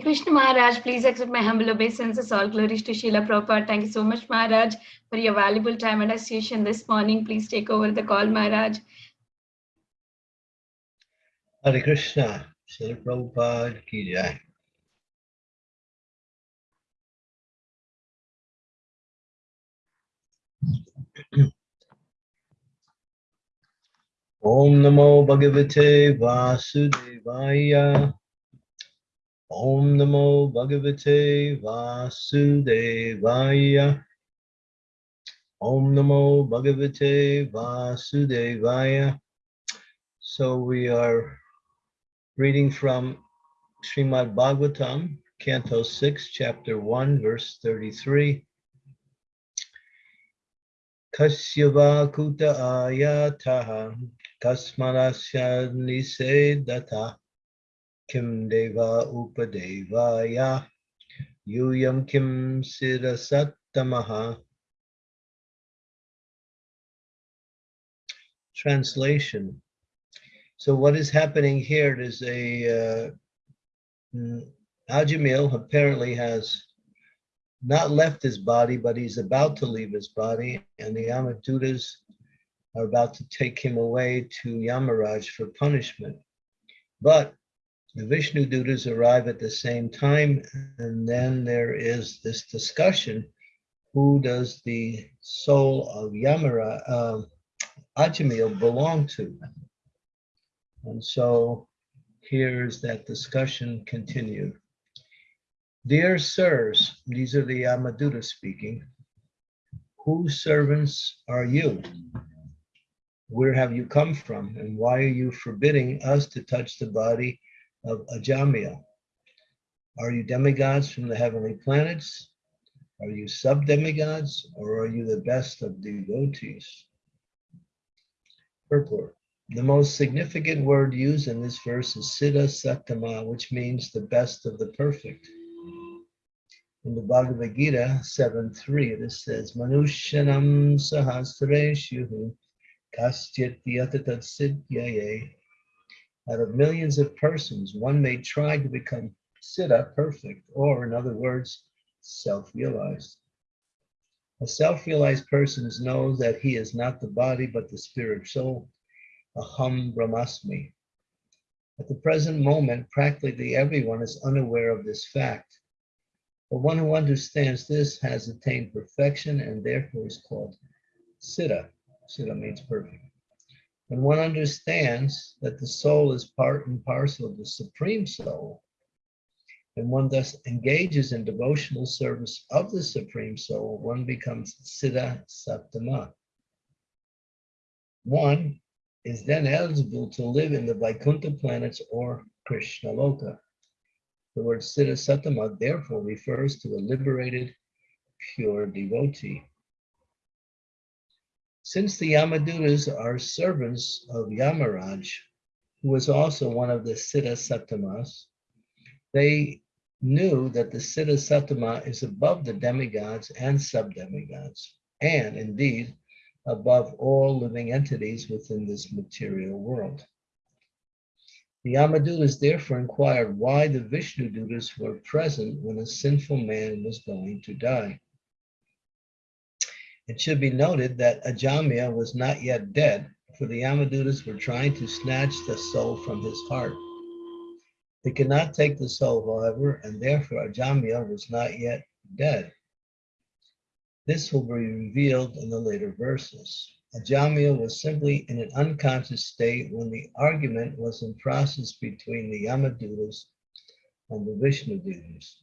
Krishna Maharaj, please accept my humble obeisances. All glories to Srila Prabhupada. Thank you so much, Maharaj, for your valuable time and association this morning. Please take over the call, Maharaj. Hare Krishna, Srila Prabhupada ki jai. Om Namo Bhagavate Vasudevaya. Om Namo Bhagavate Vasudevaya. Om Namo Bhagavate Vasudevaya. So we are reading from Srimad Bhagavatam, Canto 6, Chapter 1, verse 33. Kasyava kuta ayataha kasmarasya nisedata kim deva upadevaya yuyam kim sirasattamaha. Translation. So what is happening here is a uh, Ajamil apparently has not left his body, but he's about to leave his body, and the Yamadutas are about to take him away to Yamaraj for punishment. But the Vishnu Dutas arrive at the same time, and then there is this discussion, who does the soul of Yamara, uh, Ajamil belong to? And so here's that discussion continued. Dear sirs, these are the Yamaduta speaking, whose servants are you? Where have you come from? And why are you forbidding us to touch the body of Ajamil? Are you demigods from the heavenly planets? Are you sub-demigods or are you the best of devotees? Purport. The most significant word used in this verse is Siddha Sattama, which means the best of the perfect. In the Bhagavad Gita 7.3, it says, Manushyanam sahasreshu kastyat yatatat siddhyaye. Out of millions of persons, one may try to become siddha, perfect, or in other words, self-realized. A self-realized person knows that he is not the body, but the spirit soul, aham brahmasmi. At the present moment, practically everyone is unaware of this fact. But one who understands this has attained perfection and therefore is called Siddha. Siddha means perfect. When one understands that the soul is part and parcel of the Supreme Soul, and one thus engages in devotional service of the Supreme Soul, one becomes Siddha Sattama. One is then eligible to live in the Vaikuntha planets or Krishna Loka. The word Siddha Sattama therefore refers to a liberated, pure devotee. Since the Yamadutas are servants of Yamaraj, who was also one of the Siddha Sattamas, they knew that the Siddha Sattama is above the demigods and sub-demigods, and indeed above all living entities within this material world. The Yamadutas therefore inquired why the Vishnu Dutas were present when a sinful man was going to die. It should be noted that Ajamil was not yet dead, for the Yamadutas were trying to snatch the soul from his heart. They could not take the soul, however, and therefore Ajamil was not yet dead. This will be revealed in the later verses. Ajamil was simply in an unconscious state when the argument was in process between the Yamadutas and the Vishnu Dutas.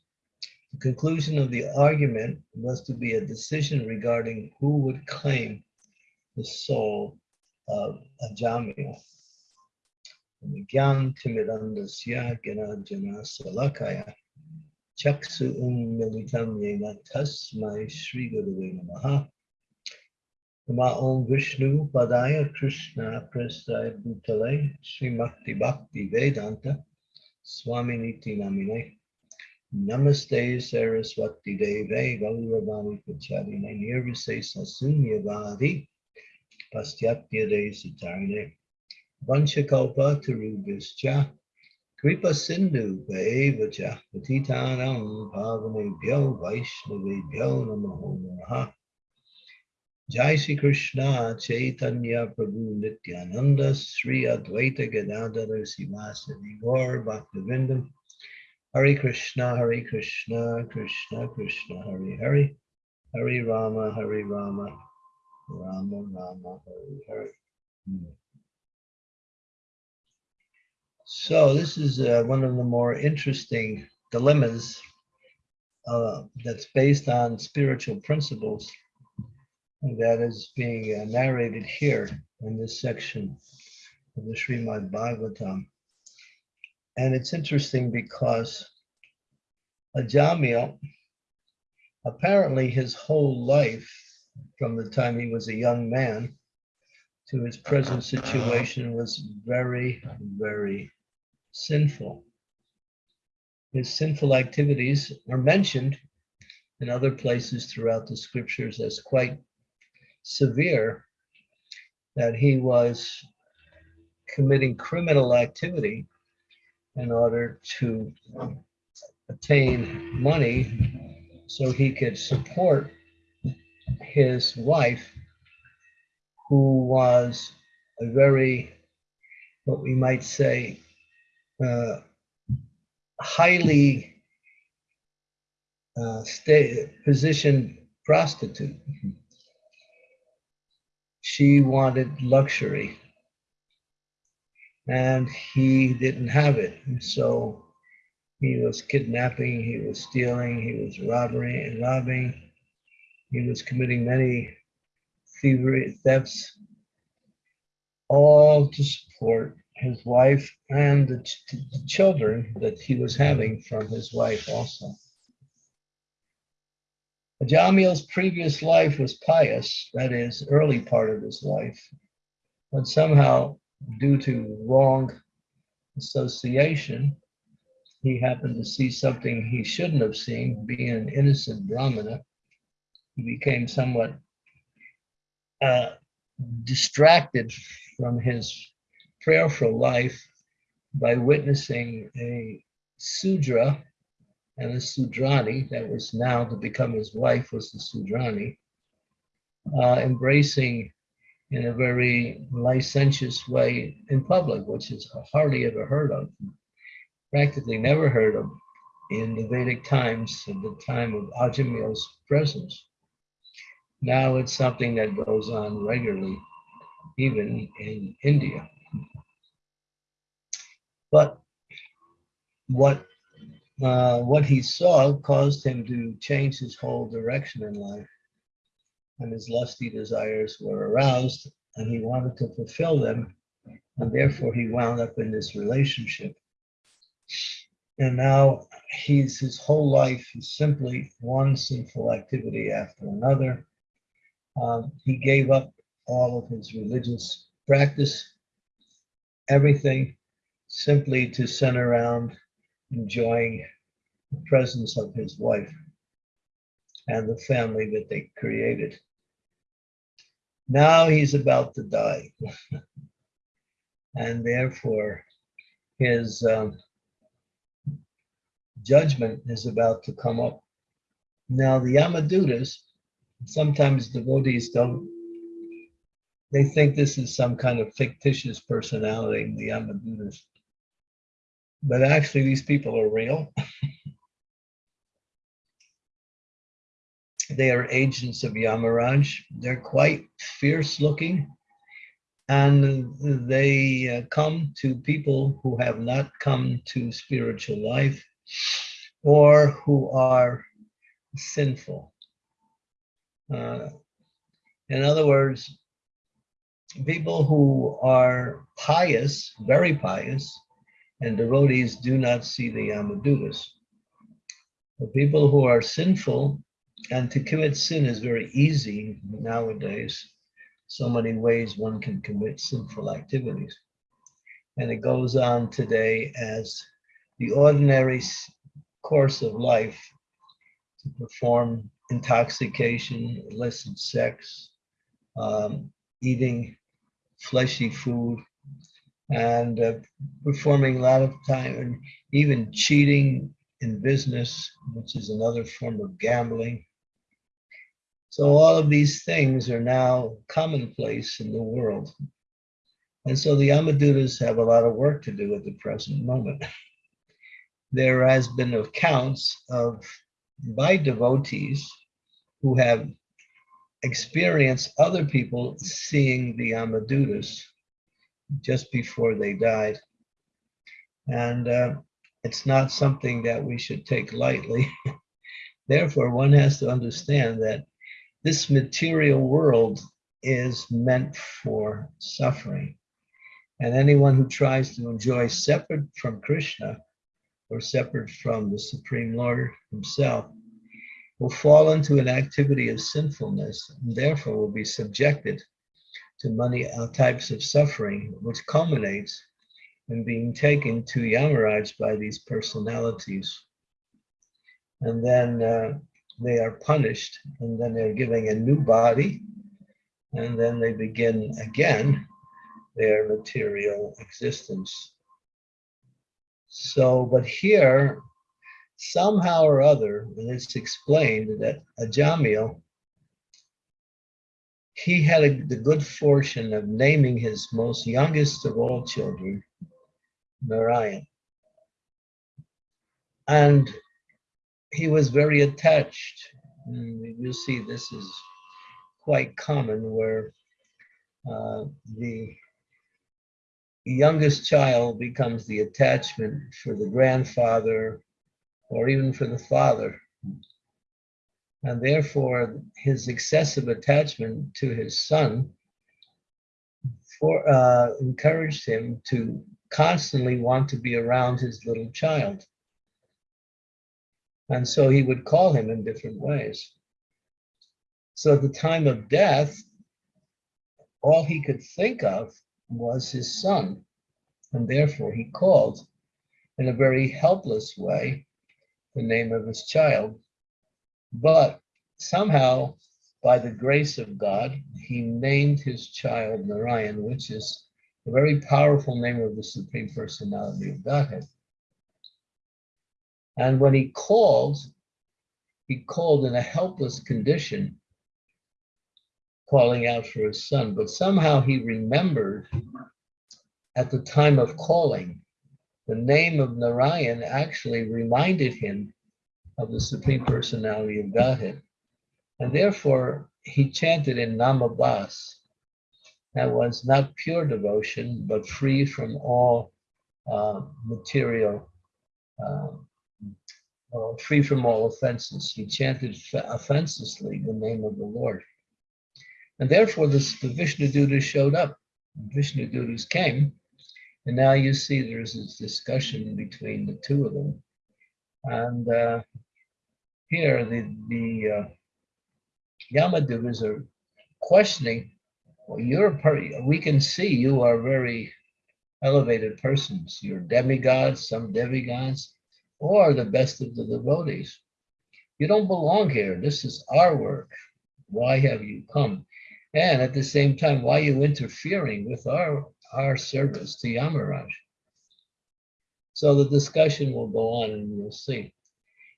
The conclusion of the argument was to be a decision regarding who would claim the soul of Ajamil. Gyan Timidandasya Gana Jana Salakaya Chaksu Um Militam Yena Tasmai Sri Guru Namaha Nama Om Vishnu Padaya Krishna Prasthaya Bhutale Srimakti Bhakti Vedanta Swami Niti Namine Namaste Saraswati Deve Gauravani Pacharine Nirvise Sasunyavadi Pastyatya De Sitarine Vanchakalpa Tarubhischa Kripa Sindhu Vaja Patitanam Pavanebhyo Vaishnavebhyo Namo Namaha. Jai Shri Krishna Chaitanya Prabhu Nityananda Sri Advaita Gadadhara Sivasadi Gaur Bhaktivinoda Hare Krishna Hare Krishna Krishna Krishna Hare Hare Hare Rama Hare Rama Rama Rama Hare Hare Hmm. So this is uh, one of the more interesting dilemmas uh, that's based on spiritual principles that is being uh, narrated here in this section of the Srimad Bhagavatam. And it's interesting because Ajamil, apparently his whole life, from the time he was a young man to his present situation, was very, very sinful. His sinful activities are mentioned in other places throughout the scriptures as quite severe that he was committing criminal activity in order to obtain money so he could support his wife, who was a very, what we might say, uh, highly uh, stay, positioned prostitute. She wanted luxury and he didn't have it. So he was kidnapping, he was stealing, he was robbery and robbing. He was committing many thievery thefts, all to support his wife and the, ch- the children that he was having from his wife also. Jamil's previous life was pious, that is, early part of his life, but somehow, due to wrong association, he happened to see something he shouldn't have seen, being an innocent Brahmana. He became somewhat uh, distracted from his prayerful life by witnessing a Sudra and a Sudrani, that was now to become his wife, was the Sudrani, uh, embracing in a very licentious way in public, which is hardly ever heard of, practically never heard of in the Vedic times, at the time of Ajamil's presence. Now it's something that goes on regularly, even in India. But what uh, what he saw caused him to change his whole direction in life. And his lusty desires were aroused, and he wanted to fulfill them. And therefore, he wound up in this relationship. And now he's his whole life is simply one sinful activity after another. Um, he gave up all of his religious practice, everything, simply to center around enjoying the presence of his wife and the family that they created. Now he's about to die. and therefore, his um, judgment is about to come up. Now, the Yamadutas, sometimes devotees don't, they think this is some kind of fictitious personality, the Yamadutas but actually these people are real. they are agents of Yamaraj. They're quite fierce looking and they uh, come to people who have not come to spiritual life or who are sinful. Uh, in other words, people who are pious, very pious, and devotees do not see the Yamadutas. The people who are sinful, and to commit sin is very easy nowadays. So many ways one can commit sinful activities. And it goes on today as the ordinary course of life to perform intoxication, illicit sex, um, eating fleshy food, and uh, performing a lot of time and even cheating in business, which is another form of gambling. So all of these things are now commonplace in the world. And so the Yamadutas have a lot of work to do at the present moment. There has been accounts of by devotees who have experienced other people seeing the Yamadutas just before they died. And uh, it's not something that we should take lightly. Therefore, one has to understand that this material world is meant for suffering. And anyone who tries to enjoy separate from Krishna or separate from the Supreme Lord himself will fall into an activity of sinfulness and therefore will be subjected to many types of suffering, which culminates in being taken to Yamaraj by these personalities. And then uh, they are punished, and then they're giving a new body, and then they begin again their material existence. So, but here, somehow or other, and it's explained that Ajamil, he had a, the good fortune of naming his most youngest of all children, Narayan. And he was very attached. And you see this is quite common where uh, the youngest child becomes the attachment for the grandfather or even for the father. And therefore, his excessive attachment to his son for, uh, encouraged him to constantly want to be around his little child. And so he would call him in different ways. So at the time of death, all he could think of was his son. And therefore he called in a very helpless way the name of his child. But somehow, by the grace of God, he named his child Narayan, which is a very powerful name of the Supreme Personality of Godhead. And when he called, he called in a helpless condition, calling out for his son. But somehow he remembered at the time of calling, the name of Narayan actually reminded him of the Supreme Personality of Godhead. And therefore, he chanted in Namabas. That was not pure devotion, but free from all uh, material uh, uh, free from all offenses. He chanted offenselessly the name of the Lord. And therefore, the, the Vishnu Dutas showed up. Vishnu Dutas came, and now you see there's this discussion between the two of them. And uh, here, the, the uh, Yamadutas are questioning, well, you're part, we can see you are very elevated persons. You're demigods, some demigods or the best of the devotees. You don't belong here. This is our work. Why have you come? And at the same time, why are you interfering with our, our service to Yamaraj? So the discussion will go on and you'll see.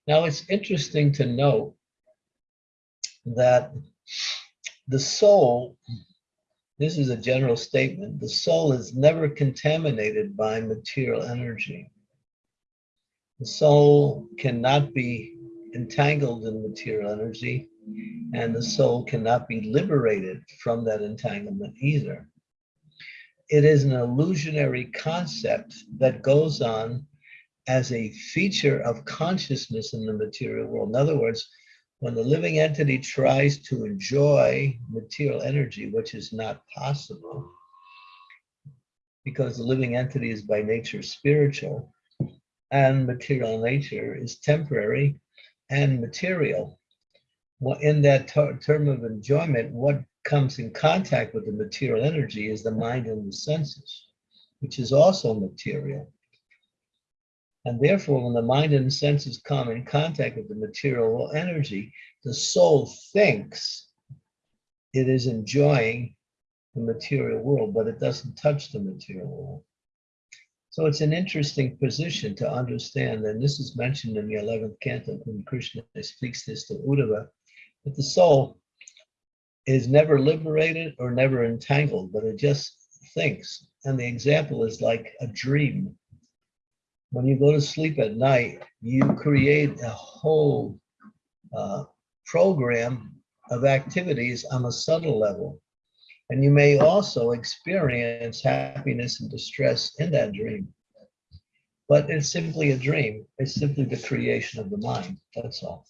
Now it's interesting to note that the soul, this is a general statement, the soul is never contaminated by material energy. The soul cannot be entangled in material energy, and the soul cannot be liberated from that entanglement either. It is an illusionary concept that goes on as a feature of consciousness in the material world. In other words, when the living entity tries to enjoy material energy, which is not possible, because the living entity is by nature spiritual, and material nature is temporary and material. Well, in that term of enjoyment, what comes in contact with the material energy is the mind and the senses, which is also material. And therefore, when the mind and senses come in contact with the material energy, the soul thinks it is enjoying the material world, but it doesn't touch the material world. So it's an interesting position to understand, and this is mentioned in the 11th canto when Krishna speaks this to Uddhava, that the soul is never liberated or never entangled, but it just thinks. And the example is like a dream. When you go to sleep at night, you create a whole uh, program of activities on a subtle level. And you may also experience happiness and distress in that dream. But it's simply a dream. It's simply the creation of the mind. That's all.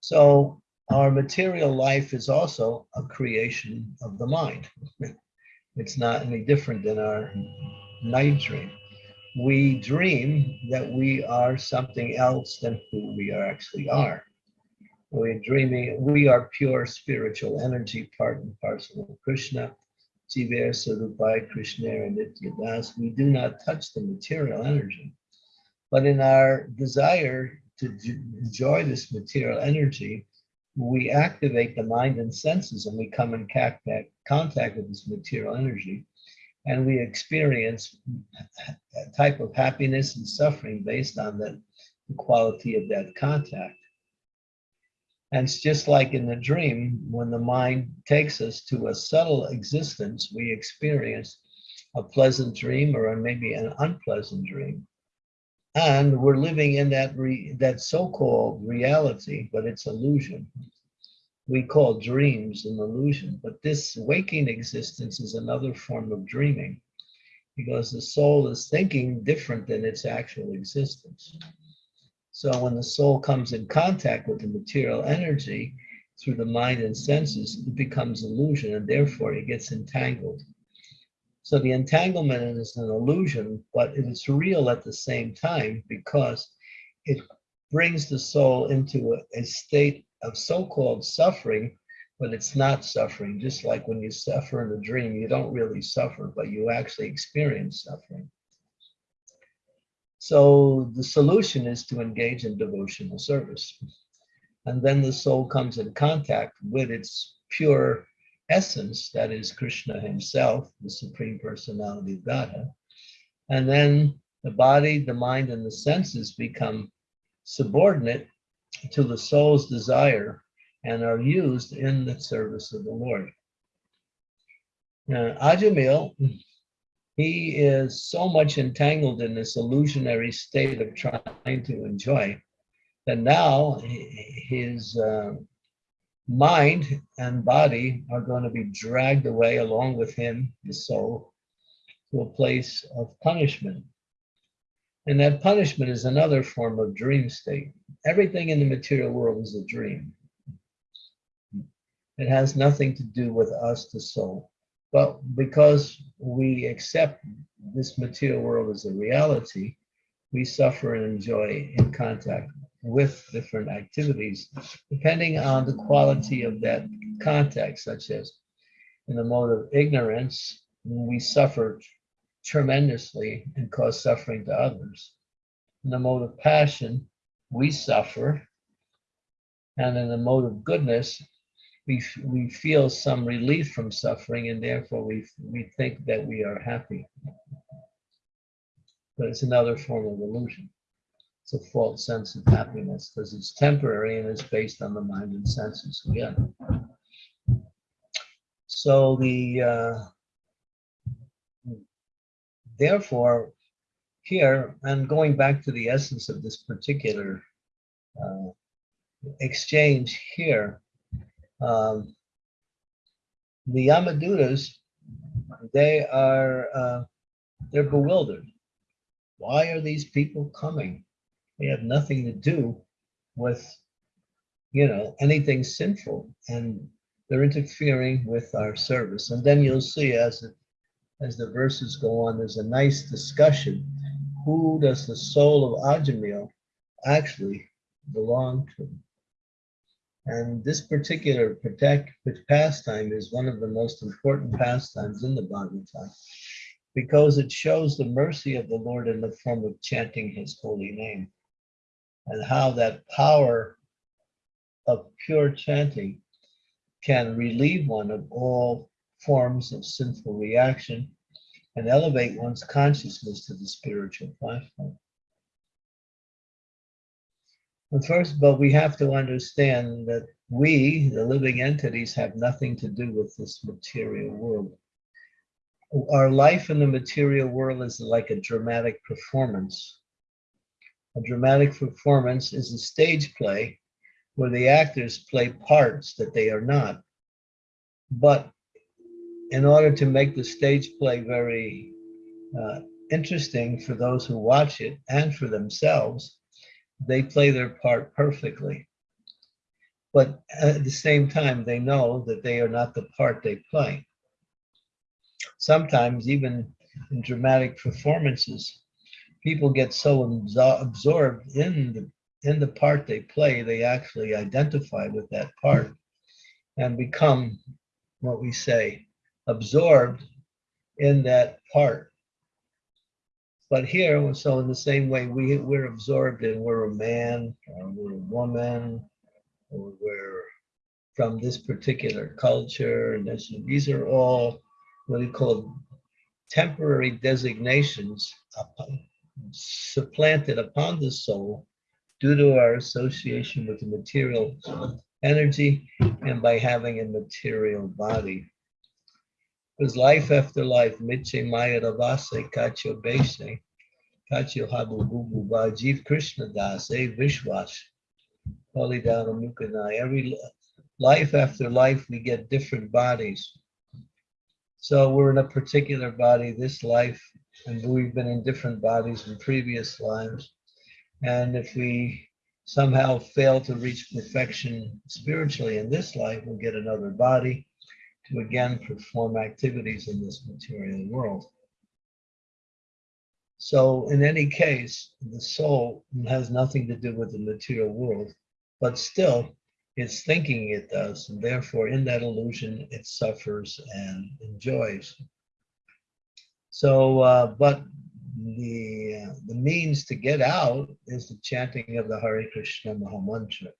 So our material life is also a creation of the mind. It's not any different than our night dream. We dream that we are something else than who we actually are. We're dreaming, we are pure spiritual energy, part and parcel of Krishna. Jiver Sarupai Krishna and Nityadas. We do not touch the material energy. But in our desire to enjoy this material energy, we activate the mind and senses and we come in contact with this material energy and we experience a type of happiness and suffering based on the, the quality of that contact. And it's just like in the dream, when the mind takes us to a subtle existence, we experience a pleasant dream or maybe an unpleasant dream. And we're living in that, that so-called reality, but it's illusion. We call dreams an illusion, but this waking existence is another form of dreaming because the soul is thinking different than its actual existence. So when the soul comes in contact with the material energy through the mind and senses, it becomes illusion and therefore it gets entangled. So the entanglement is an illusion, but it's real at the same time because it brings the soul into a, a state of so-called suffering, but it's not suffering. Just like when you suffer in a dream, you don't really suffer, but you actually experience suffering. So the solution is to engage in devotional service. And then the soul comes in contact with its pure essence, that is Krishna himself, the Supreme Personality of Godhead. And then the body, the mind, and the senses become subordinate to the soul's desire and are used in the service of the Lord. Now, Ajamil, he is so much entangled in this illusionary state of trying to enjoy that now his uh, mind and body are going to be dragged away along with him, the soul, to a place of punishment. And that punishment is another form of dream state. Everything in the material world is a dream. It has nothing to do with us, the soul. But because we accept this material world as a reality, we suffer and enjoy in contact with different activities, depending on the quality of that contact, such as in the mode of ignorance, we suffer tremendously and cause suffering to others. In the mode of passion, we suffer. And in the mode of goodness, we, we feel some relief from suffering and therefore we, we think that we are happy. But it's another form of illusion. It's a false sense of happiness because it's temporary and it's based on the mind and senses again. So the uh, therefore here and going back to the essence of this particular uh, exchange here, um, the Yamadutas, they are uh, they're bewildered. Why are these people coming? They have nothing to do with, you know, anything sinful, and they're interfering with our service. And then you'll see as it, as the verses go on, there's a nice discussion. Who does the soul of Ajamil actually belong to? And this particular protect, pastime is one of the most important pastimes in the Bhagavatam because it shows the mercy of the Lord in the form of chanting his holy name and how that power of pure chanting can relieve one of all forms of sinful reaction and elevate one's consciousness to the spiritual platform. And first, but we have to understand that we, the living entities, have nothing to do with this material world. Our life in the material world is like a dramatic performance. A dramatic performance is a stage play where the actors play parts that they are not. But in order to make the stage play very uh, interesting for those who watch it and for themselves, they play their part perfectly. But at the same time, they know that they are not the part they play. Sometimes, even in dramatic performances, people get so absorbed in the in the part they play, they actually identify with that part and become what we say absorbed in that part. But here, so in the same way, we, we're absorbed in we're a man, or we're a woman, or we're from this particular culture, and this, these are all what we call temporary designations upon, supplanted upon the soul due to our association with the material energy and by having a material body. Because life after life, Mitche Maya Ravase, Kacho Bese, Kacho Habu Bubu Bajiv Krishna Das, Vishwas, Holy Dana Mukanai. Every life after life, we get different bodies. So we're in a particular body this life, and we've been in different bodies in previous lives. And if we somehow fail to reach perfection spiritually in this life, we'll get another body to again perform activities in this material world. So in any case, the soul has nothing to do with the material world, but still it's thinking it does. And therefore in that illusion, it suffers and enjoys. So, uh, but the, uh, the means to get out is the chanting of the Hare Krishna Mahamantra.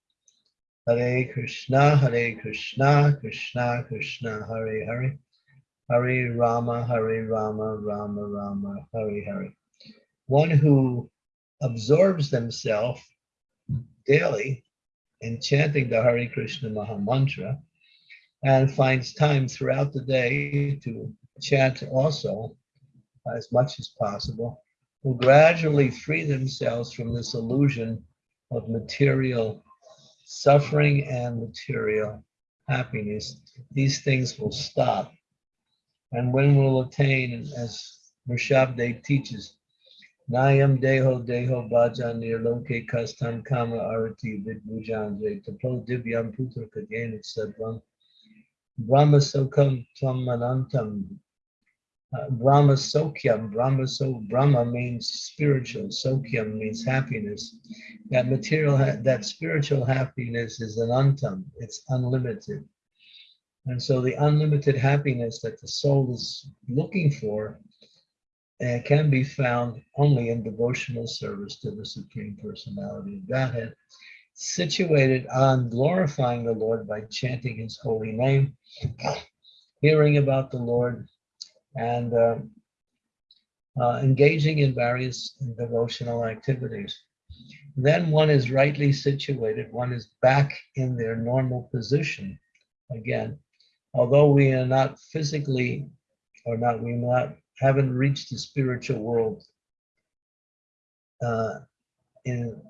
Hare Krishna, Hare Krishna, Krishna Krishna, Hare Hare, Hare Rama, Hare Rama, Rama Rama, Hare Hare. One who absorbs themselves daily in chanting the Hare Krishna Mahamantra and finds time throughout the day to chant also as much as possible will gradually free themselves from this illusion of material suffering and material happiness. These things will stop. And when we'll attain, as Rishabdev teaches, Nayam deho deho bhajan nirloke kastam kama arati vidbujanje tapo divyam putra kadyen sadvam brahma sokam tam manantam uh, Brahma Sokyam, Brahma so Brahma means spiritual, Sokyam means happiness. That material, that spiritual happiness is an antam, it's unlimited. And so the unlimited happiness that the soul is looking for uh, can be found only in devotional service to the Supreme Personality of Godhead, situated on glorifying the Lord by chanting his holy name, hearing about the Lord, and uh, uh, engaging in various devotional activities. Then one is rightly situated, one is back in their normal position. Again, although we are not physically or not, we not haven't reached the spiritual world uh, in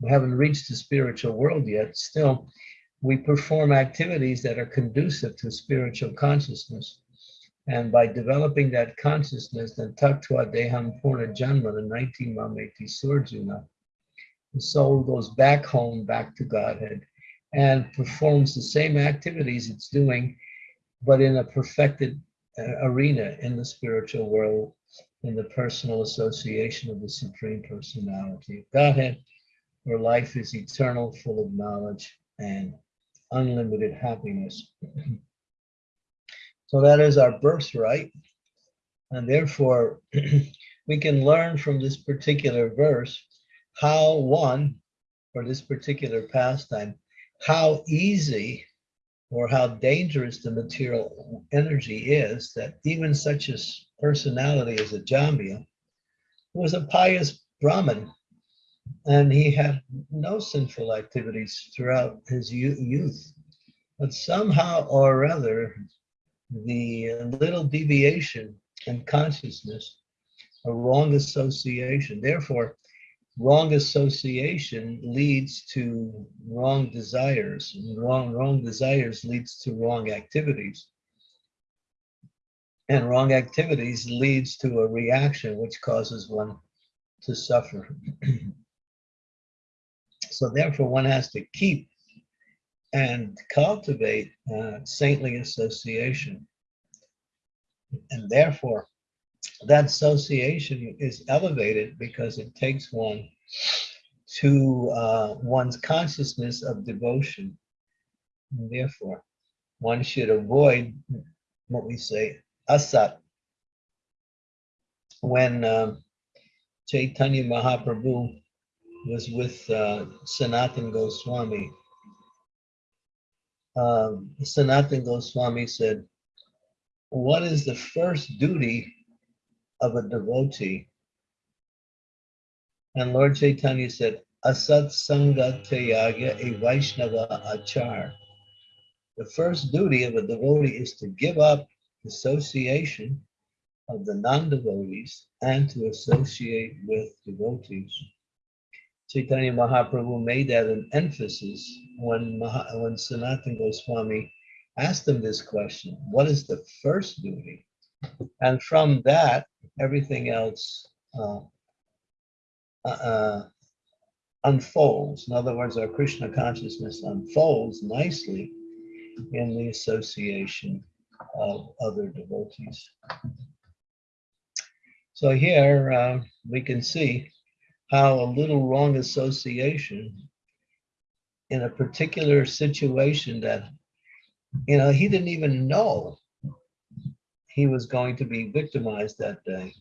we haven't reached the spiritual world yet, still we perform activities that are conducive to spiritual consciousness. And by developing that consciousness, then Tattva Deham Purna Janma, the 19 Mameti Surjuna, the soul goes back home, back to Godhead, and performs the same activities it's doing, but in a perfected uh, arena in the spiritual world, in the personal association of the Supreme Personality of Godhead, where life is eternal, full of knowledge and unlimited happiness. So that is our birthright. And therefore, we can learn from this particular verse how one, or this particular pastime, how easy or how dangerous the material energy is that even such a personality as a Jambiya was a pious Brahmin and he had no sinful activities throughout his youth. But somehow or other, the little deviation in consciousness, a wrong association, therefore, wrong association leads to wrong desires and wrong wrong desires leads to wrong activities. And wrong activities leads to a reaction which causes one to suffer. So therefore one has to keep and cultivate uh, saintly association and therefore that association is elevated because it takes one to uh, one's consciousness of devotion. And therefore, one should avoid what we say asat. When um, Chaitanya Mahaprabhu was with uh, Sanatan Goswami, um, Sanatan Goswami said, what is the first duty of a devotee. And Lord Chaitanya said, Asat Sangha Tyaga a Vaishnava Achar. The first duty of a devotee is to give up association of the non-devotees and to associate with devotees. Chaitanya Mahaprabhu made that an emphasis when, Maha, when Sanatan Goswami asked him this question, what is the first duty? And from that, everything else uh, uh, uh, unfolds. In other words, our Krishna consciousness unfolds nicely in the association of other devotees. So here uh, we can see how a little wrong association in a particular situation that, you know, he didn't even know he was going to be victimized that day.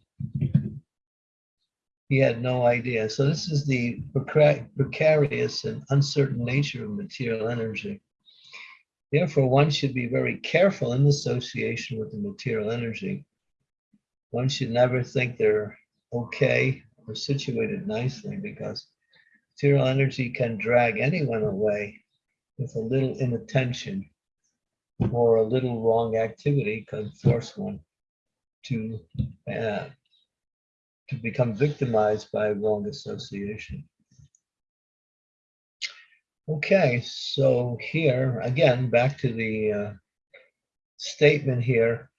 He had no idea. So this is the precarious and uncertain nature of material energy. Therefore, one should be very careful in association with the material energy. One should never think they're okay or situated nicely because material energy can drag anyone away with a little inattention or a little wrong activity can force one to uh, to become victimized by wrong association. Okay, so here again, back to the uh, statement here.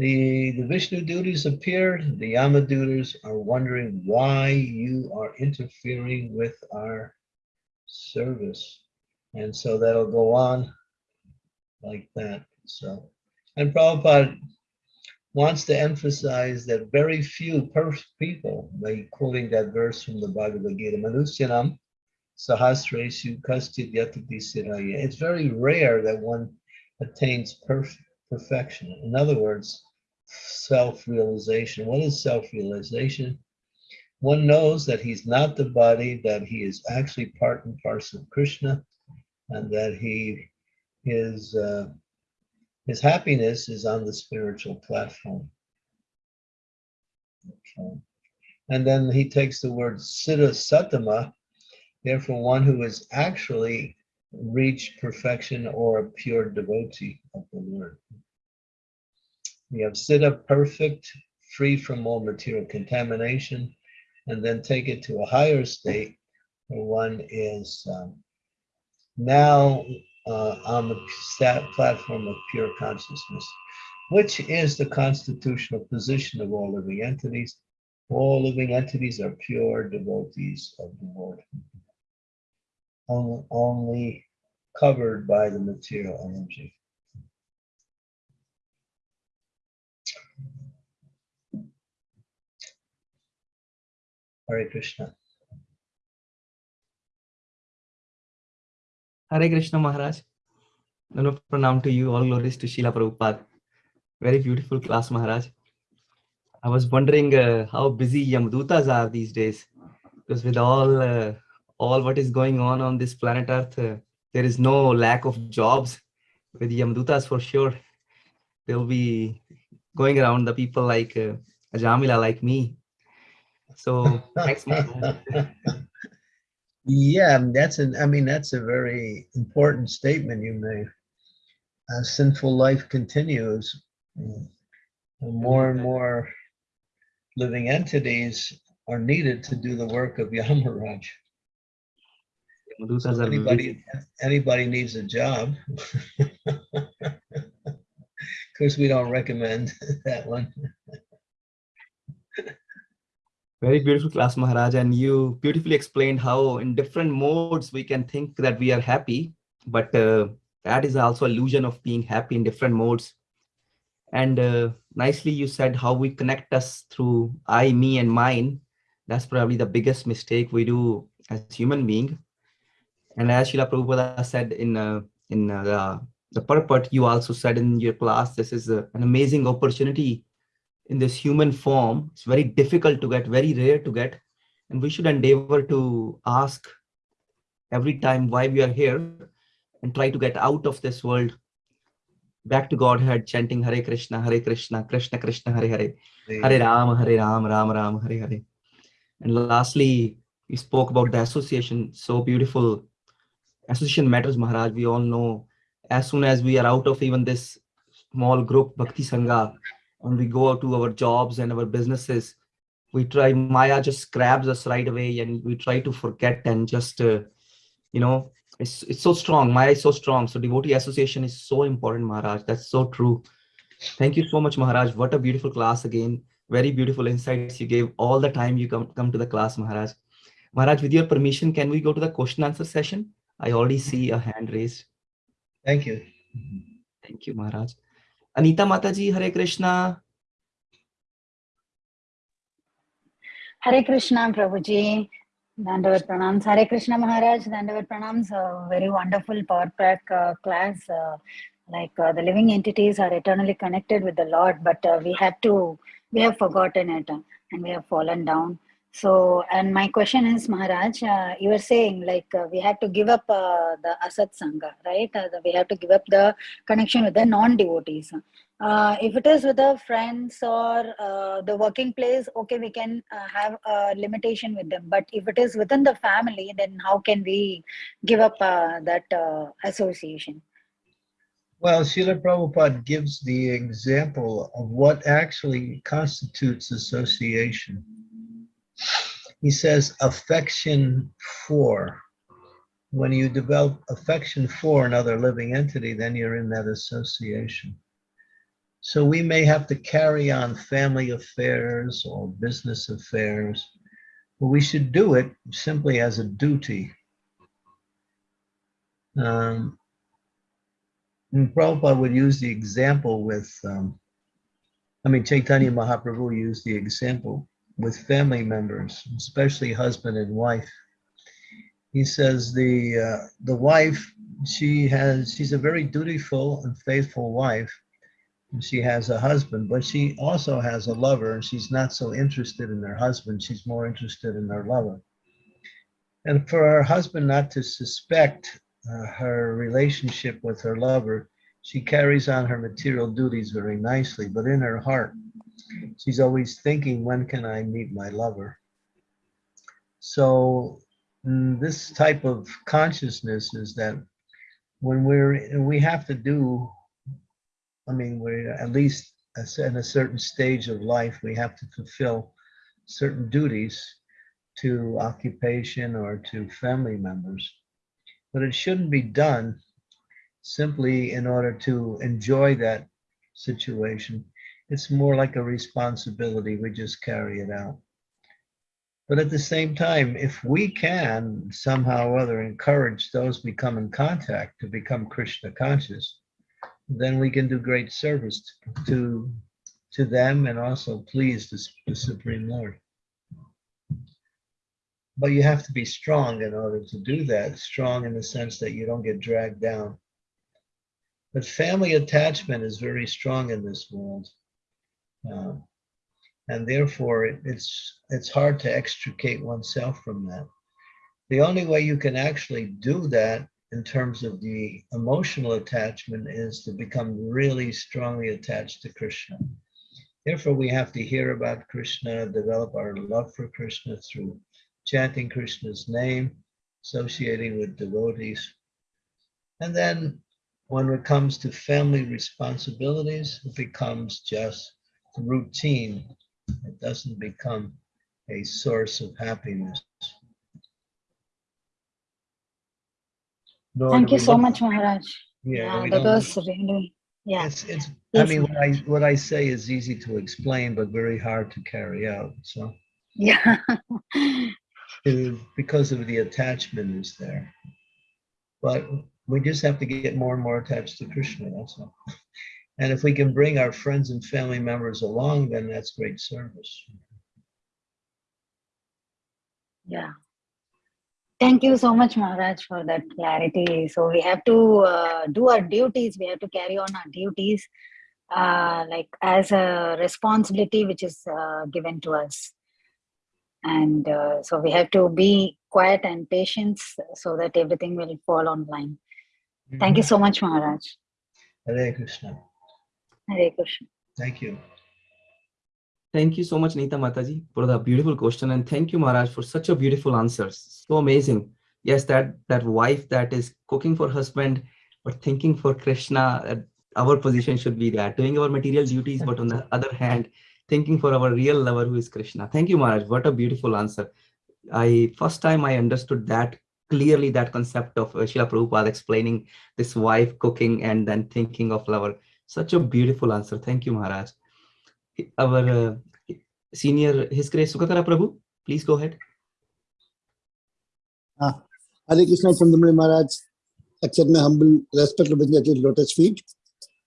The, the Vishnu Dutas appear, the Yamadutas are wondering why you are interfering with our service. And so that'll go on like that. So, and Prabhupada wants to emphasize that very few people, by quoting that verse from the Bhagavad Gita, Manusyanam Sahasreshu Kastit Yatati Siraya. It's very rare that one attains perf perfection. In other words, self-realization. What is self-realization? One knows that he's not the body, that he is actually part and parcel of Krishna, and that he his uh, his happiness is on the spiritual platform. Okay. And then he takes the word siddha sattama, therefore one who has actually reached perfection or a pure devotee of the Lord. We have siddha perfect, free from all material contamination, and then take it to a higher state where one is um, now uh, on the platform of pure consciousness, which is the constitutional position of all living entities. All living entities are pure devotees of the Lord, only, only covered by the material energy. Hare Krishna. Hare Krishna Maharaj. Nano pranam to you. All glories to Srila Prabhupada. Very beautiful class, Maharaj. I was wondering uh, how busy Yamadutas are these days. Because with all uh, all what is going on on this planet Earth, uh, there is no lack of jobs. with Yamdutas for sure. They'll be going around the people like uh, Jamila, like me. So. Yeah, that's an, I mean, that's a very important statement you made. As sinful life continues, more and more living entities are needed to do the work of Yamaraj. So. Anybody, anybody needs a job. Of course, we don't recommend that one. Very beautiful class, Maharaj. And you beautifully explained how in different modes we can think that we are happy, but uh, that is also illusion of being happy in different modes. And uh, nicely you said how we connect us through I, me, and mine. That's probably the biggest mistake we do as human being. And as Srila Prabhupada said in uh, in uh, the, the purport, you also said in your class, this is a, an amazing opportunity in this human form. It's very difficult to get, very rare to get. And we should endeavor to ask every time why we are here and try to get out of this world back to Godhead, chanting Hare Krishna, Hare Krishna, Krishna Krishna, Hare Hare, Hare Ram, Hare Ram, Ram Ram, Hare Hare. And lastly, we spoke about the association, so beautiful. Association matters, Maharaj. We all know as soon as we are out of even this small group, Bhakti Sangha, and we go out to our jobs and our businesses, we try, Maya just grabs us right away and we try to forget and just, uh, you know, it's, it's so strong. Maya is so strong. So devotee association is so important, Maharaj. That's so true. Thank you so much, Maharaj. What a beautiful class again. Very beautiful insights you gave all the time you come, come to the class, Maharaj. Maharaj, with your permission, can we go to the question answer session? I already see a hand raised. Thank you. Thank you, Maharaj. Anita Mataji, Hare Krishna. Hare Krishna, Prabhuji. Dandavat pranams. Hare Krishna Maharaj, Dandavat pranams. A very wonderful power pack uh, class. Uh, like uh, the living entities are eternally connected with the Lord, but uh, we have to, we have forgotten it uh, and we have fallen down. So, and my question is, Maharaj, uh, you were saying like uh, we have to give up uh, the Asat Sangha, right? Uh, the- we have to give up the connection with the non-devotees. Uh, if it is with the friends or uh, the working place, okay, we can have a limitation with them. But if it is within the family, then how can we give up that association? Well, Srila Prabhupada gives the example of what actually constitutes association. He says affection for. When you develop affection for another living entity, then you're in that association. So we may have to carry on family affairs or business affairs, but we should do it simply as a duty. Um, and Prabhupada would use the example with, um, I mean, Chaitanya Mahaprabhu used the example with family members, especially husband and wife. He says the uh, the wife, she has, she's a very dutiful and faithful wife. And she has a husband, but she also has a lover, and she's not so interested in her husband. She's more interested in her lover. And for her husband not to suspect uh, her relationship with her lover, she carries on her material duties very nicely, but in her heart, she's always thinking, when can I meet my lover? So mm, this type of consciousness is that when we're, we have to do, I mean, we're at least in a certain stage of life, we have to fulfill certain duties to occupation or to family members but it shouldn't be done simply in order to enjoy that situation. It's more like a responsibility. We just carry it out. But at the same time, if we can somehow or other encourage those we come in contact to become Krishna conscious, then we can do great service to, to them and also please the, the Supreme Lord. But you have to be strong in order to do that, strong in the sense that you don't get dragged down. But family attachment is very strong in this world. Um, and therefore, it, it's, it's hard to extricate oneself from that. The only way you can actually do that in terms of the emotional attachment is to become really strongly attached to Krishna. Therefore, we have to hear about Krishna, develop our love for Krishna through chanting Krishna's name, associating with devotees. And then when it comes to family responsibilities, it becomes just routine. It doesn't become a source of happiness. Nor Thank you so much, Maharaj. Yeah, Yeah, that was really, yeah. It's, it's, I mean, what I, what I say is easy to explain, but very hard to carry out. So, Yeah. because of the attachment is there. But we just have to get more and more attached to Krishna, that's all. And if we can bring our friends and family members along, then that's great service. Yeah. Thank you so much, Maharaj, for that clarity. So we have to uh, do our duties. We have to carry on our duties, uh, like as a responsibility which is uh, given to us. And uh, so we have to be quiet and patient so that everything will fall online. Thank you so much, Maharaj. Hare Krishna. Hare Krishna. Thank you. Thank you so much, Nita Mataji, for the beautiful question. And thank you, Maharaj, for such a beautiful answers. So amazing. Yes, that that wife that is cooking for husband, but thinking for Krishna, uh, our position should be that, doing our material duties, but on the other hand, thinking for our real lover who is Krishna. Thank you, Maharaj. What a beautiful answer. I first time I understood that clearly that concept of uh, Srila Prabhupada explaining this wife cooking and then thinking of lover. Such a beautiful answer. Thank you, Maharaj. Our uh, senior, His Grace Sukhakara Prabhu, please go ahead. Ah, Hare Krishna Chandramauli Maharaj, accept my humble respect of his lotus feet.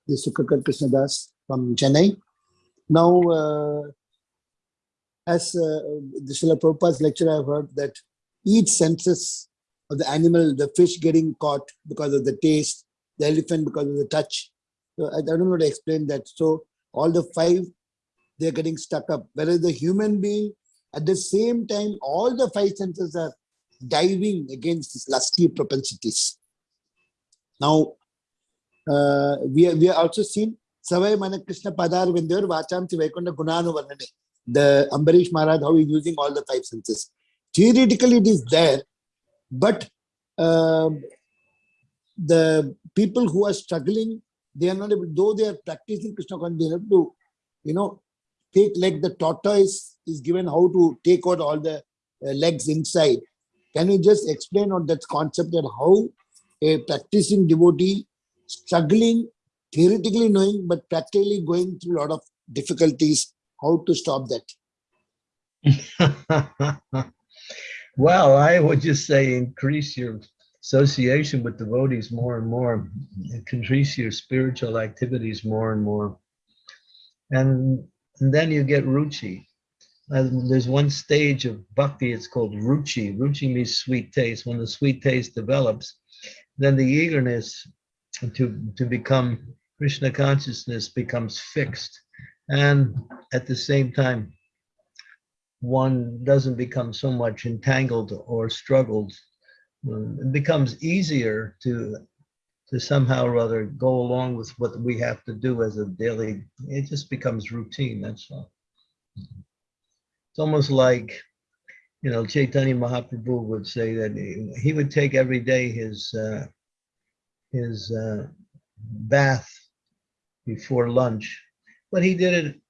This is Sukakar Krishna Das from Chennai. Now, uh, as uh, the Srila Prabhupada's lecture, I have heard that each senses of the animal, the fish getting caught because of the taste, the elephant because of the touch. So I, don't know how to explain that. So all the five, they're getting stuck up. Whereas the human being, at the same time, all the five senses are diving against these lusty propensities. Now, uh, we are, we are also seen Savai Mana Krishna Padar Vindur Vacham Vaikunda Gunanu Varnane. The Ambarish Maharaj, how he's using all the five senses. Theoretically, it is there, but um, the people who are struggling, they are not able, though they are practicing Krishna consciousness, they have to, you know, take like the tortoise is given how to take out all the uh, legs inside. Can you just explain on that concept and how a practicing devotee struggling, theoretically knowing, but practically going through a lot of difficulties, how to stop that? well, I would just say increase your association with devotees more and more, increase your spiritual activities more and more. And, and then you get ruchi. Uh, there's one stage of bhakti, it's called ruchi. Ruchi means sweet taste. When the sweet taste develops, then the eagerness to, to become Krishna consciousness becomes fixed. And at the same time, one doesn't become so much entangled or struggled. Um, It becomes easier to to somehow or other go along with what we have to do as a daily, it just becomes routine, that's all. It's almost like, you know, Chaitanya Mahaprabhu would say that he, he would take every day his uh, his uh, bath before lunch, but he did it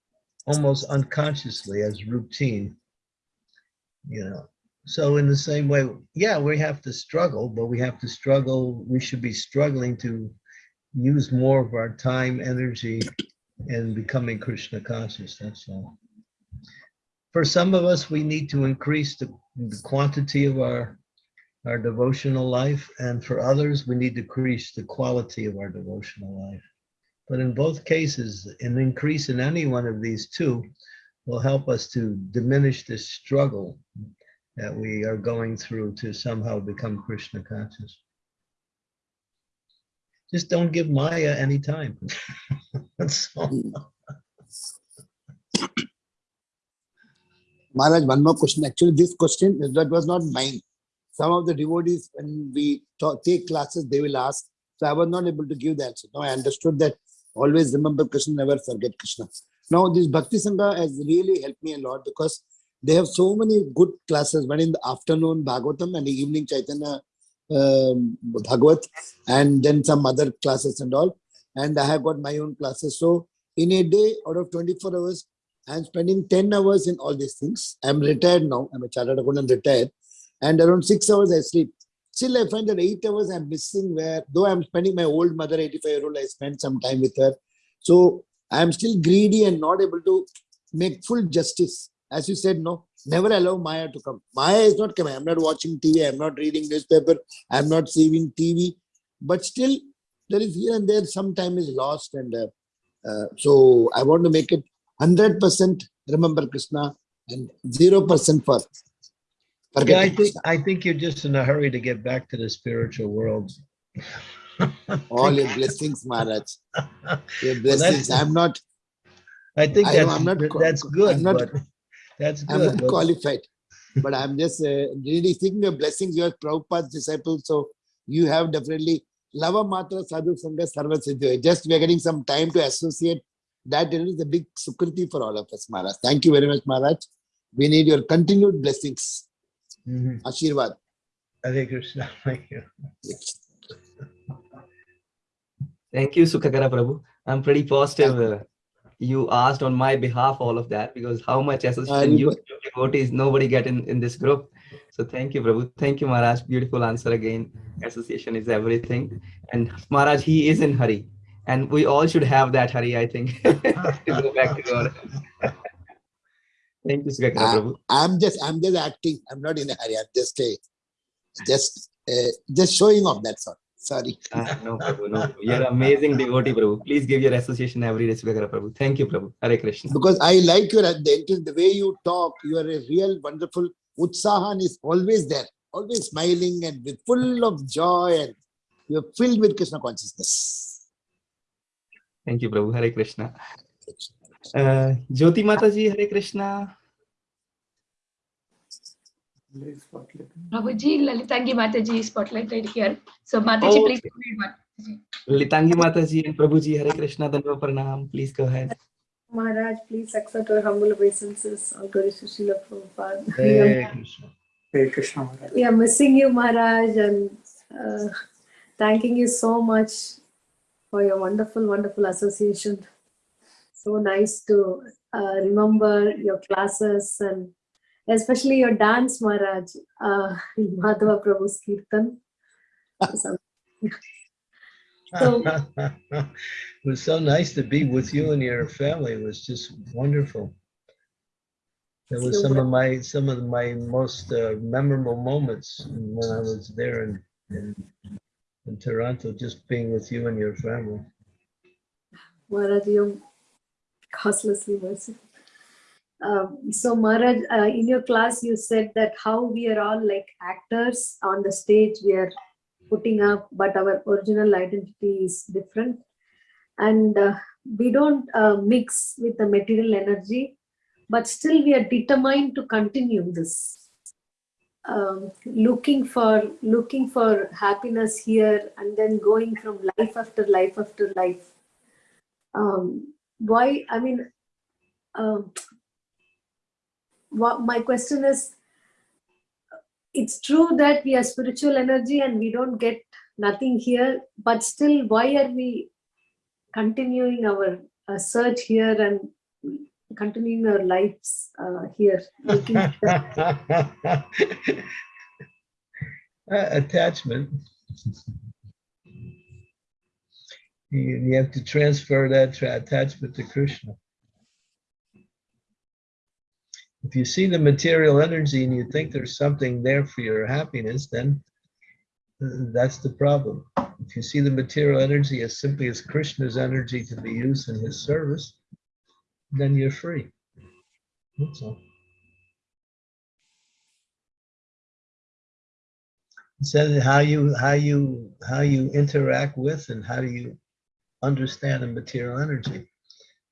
almost unconsciously as routine. You know, so in the same way, yeah, we have to struggle, but we have to struggle. We should be struggling to use more of our time, energy, and becoming Krishna conscious. That's all. For some of us, we need to increase the, the quantity of our our devotional life, and for others, we need to increase the quality of our devotional life. But in both cases, an increase in any one of these two will help us to diminish this struggle that we are going through to somehow become Krishna conscious. Just don't give Maya any time. Maharaj, one more question. Actually, this question that was not mine. some of the devotees, when we talk, take classes, they will ask. So I was not able to give the answer. Now I understood that always remember Krishna, never forget Krishna. Now this Bhakti Sangha has really helped me a lot because they have so many good classes. One in the afternoon Bhagavatam and the evening Chaitanya um, Bhagavat, and then some other classes and all. And I have got my own classes. So in a day, out of 24 hours, I'm spending 10 hours in all these things. I'm retired now. I'm a chartered accountant retired. And around six hours I sleep. Still, I find that eight hours I'm missing where, though I'm spending my old mother, 85 year old, I spend some time with her. So I'm still greedy and not able to make full justice. As you said, no, never allow Maya to come. Maya is not coming. I'm not watching TV. I'm not reading newspaper. I'm not seeing TV. But still, there is here and there some time is lost. And uh, uh, so I want to make it 100% remember Krishna and 0% for Yeah, I think, Krishna. I think you're just in a hurry to get back to the spiritual world. All your blessings, Maharaj. Your Well, blessings. I'm not, I think I that's, I'm not that's I'm good, not- but that's I'm good. not but- qualified. But I'm just uh, really seeking your blessings. You are Prabhupada's disciple. So you have definitely Lava Matra Sadhu Sangha Sarva Siddhi. Just we are getting some time to associate. That is a big sukriti for all of us, Maharaj. Thank you very much, Maharaj. We need your continued blessings. Mhm. Ashirwad. Hare Krishna, thank you. Thank you, Sukhakara Prabhu. I'm pretty positive uh, you asked on my behalf all of that because how much association you devotees nobody get in, in this group. So thank you, Prabhu. Thank you, Maharaj. Beautiful answer again. Association is everything. And Maharaj, he is in hurry. And we all should have that hurry, I think, go back to God. Thank you, Sukhakara Ah. Prabhu. I'm just, I'm just acting. I'm not in a hurry. I'm just, uh, just, uh, just showing off. That's all. Sorry. Ah, no, Prabhu, no. You're amazing devotee, Prabhu. Please give your association every day, Sukhakara Prabhu. Thank you, Prabhu. Hare Krishna. because I like your the, the way you talk. You are a real wonderful utsahan is always there, always smiling and with full of joy, and you're filled with Krishna consciousness. Thank you, Prabhu. Hare Krishna. Uh, Jyoti Mataji, Hare Krishna. Prabhuji, Lalitangi Mataji spotlight right here. So Mataji, Oh, please okay. read one. Litangi Mataji and Prabhuji, Hare Krishna, Danva Pranam. Please go ahead. Maharaj, please accept our humble obeisances. All glory to Srila Prabhupada. We Hare are, Krishna. Hare Krishna Maharaj. we are missing you, Maharaj, and uh, thanking you so much for your wonderful, wonderful association. So nice to uh, remember your classes and especially your dance, Maharaj, uh, Madhava Prabhu's Kirtan. So- It was so nice to be with you and your family. It was just wonderful. That was some of my, some of my most uh, memorable moments when I was there in, in, in Toronto, just being with you and your family. Maharaj, you're causelessly merciful. Um, so Maharaj, uh, in your class, you said that how we are all like actors on the stage, we are putting up, but our original identity is different. And uh, we don't uh, mix with the material energy, but still we are determined to continue this. Um, looking for looking for happiness here and then going from life after life after life um, why i mean um, what my question is it's true that we are spiritual energy and we don't get nothing here but still why are we continuing our uh, search here and continuing our lives uh, here Uh, Attachment. You, you have to transfer that attachment to Krishna. If you see the material energy and you think there's something there for your happiness, then uh, that's the problem. If you see the material energy as simply as Krishna's energy to be used in his service, then you're free. That's all. said how you how you how you interact with and how do you understand the material energy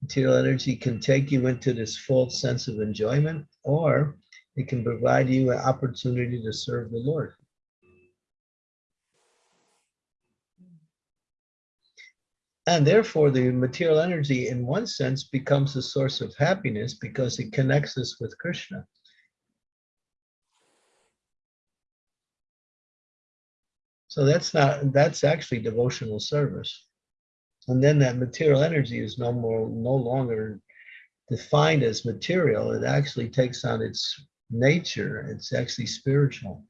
Material energy can take you into this false sense of enjoyment, or it can provide you an opportunity to serve the Lord. And therefore, the material energy, in one sense, becomes a source of happiness because it connects us with Krishna. So that's not, that's actually devotional service. And then that material energy is no more, no longer defined as material. It actually takes on its nature. It's actually spiritual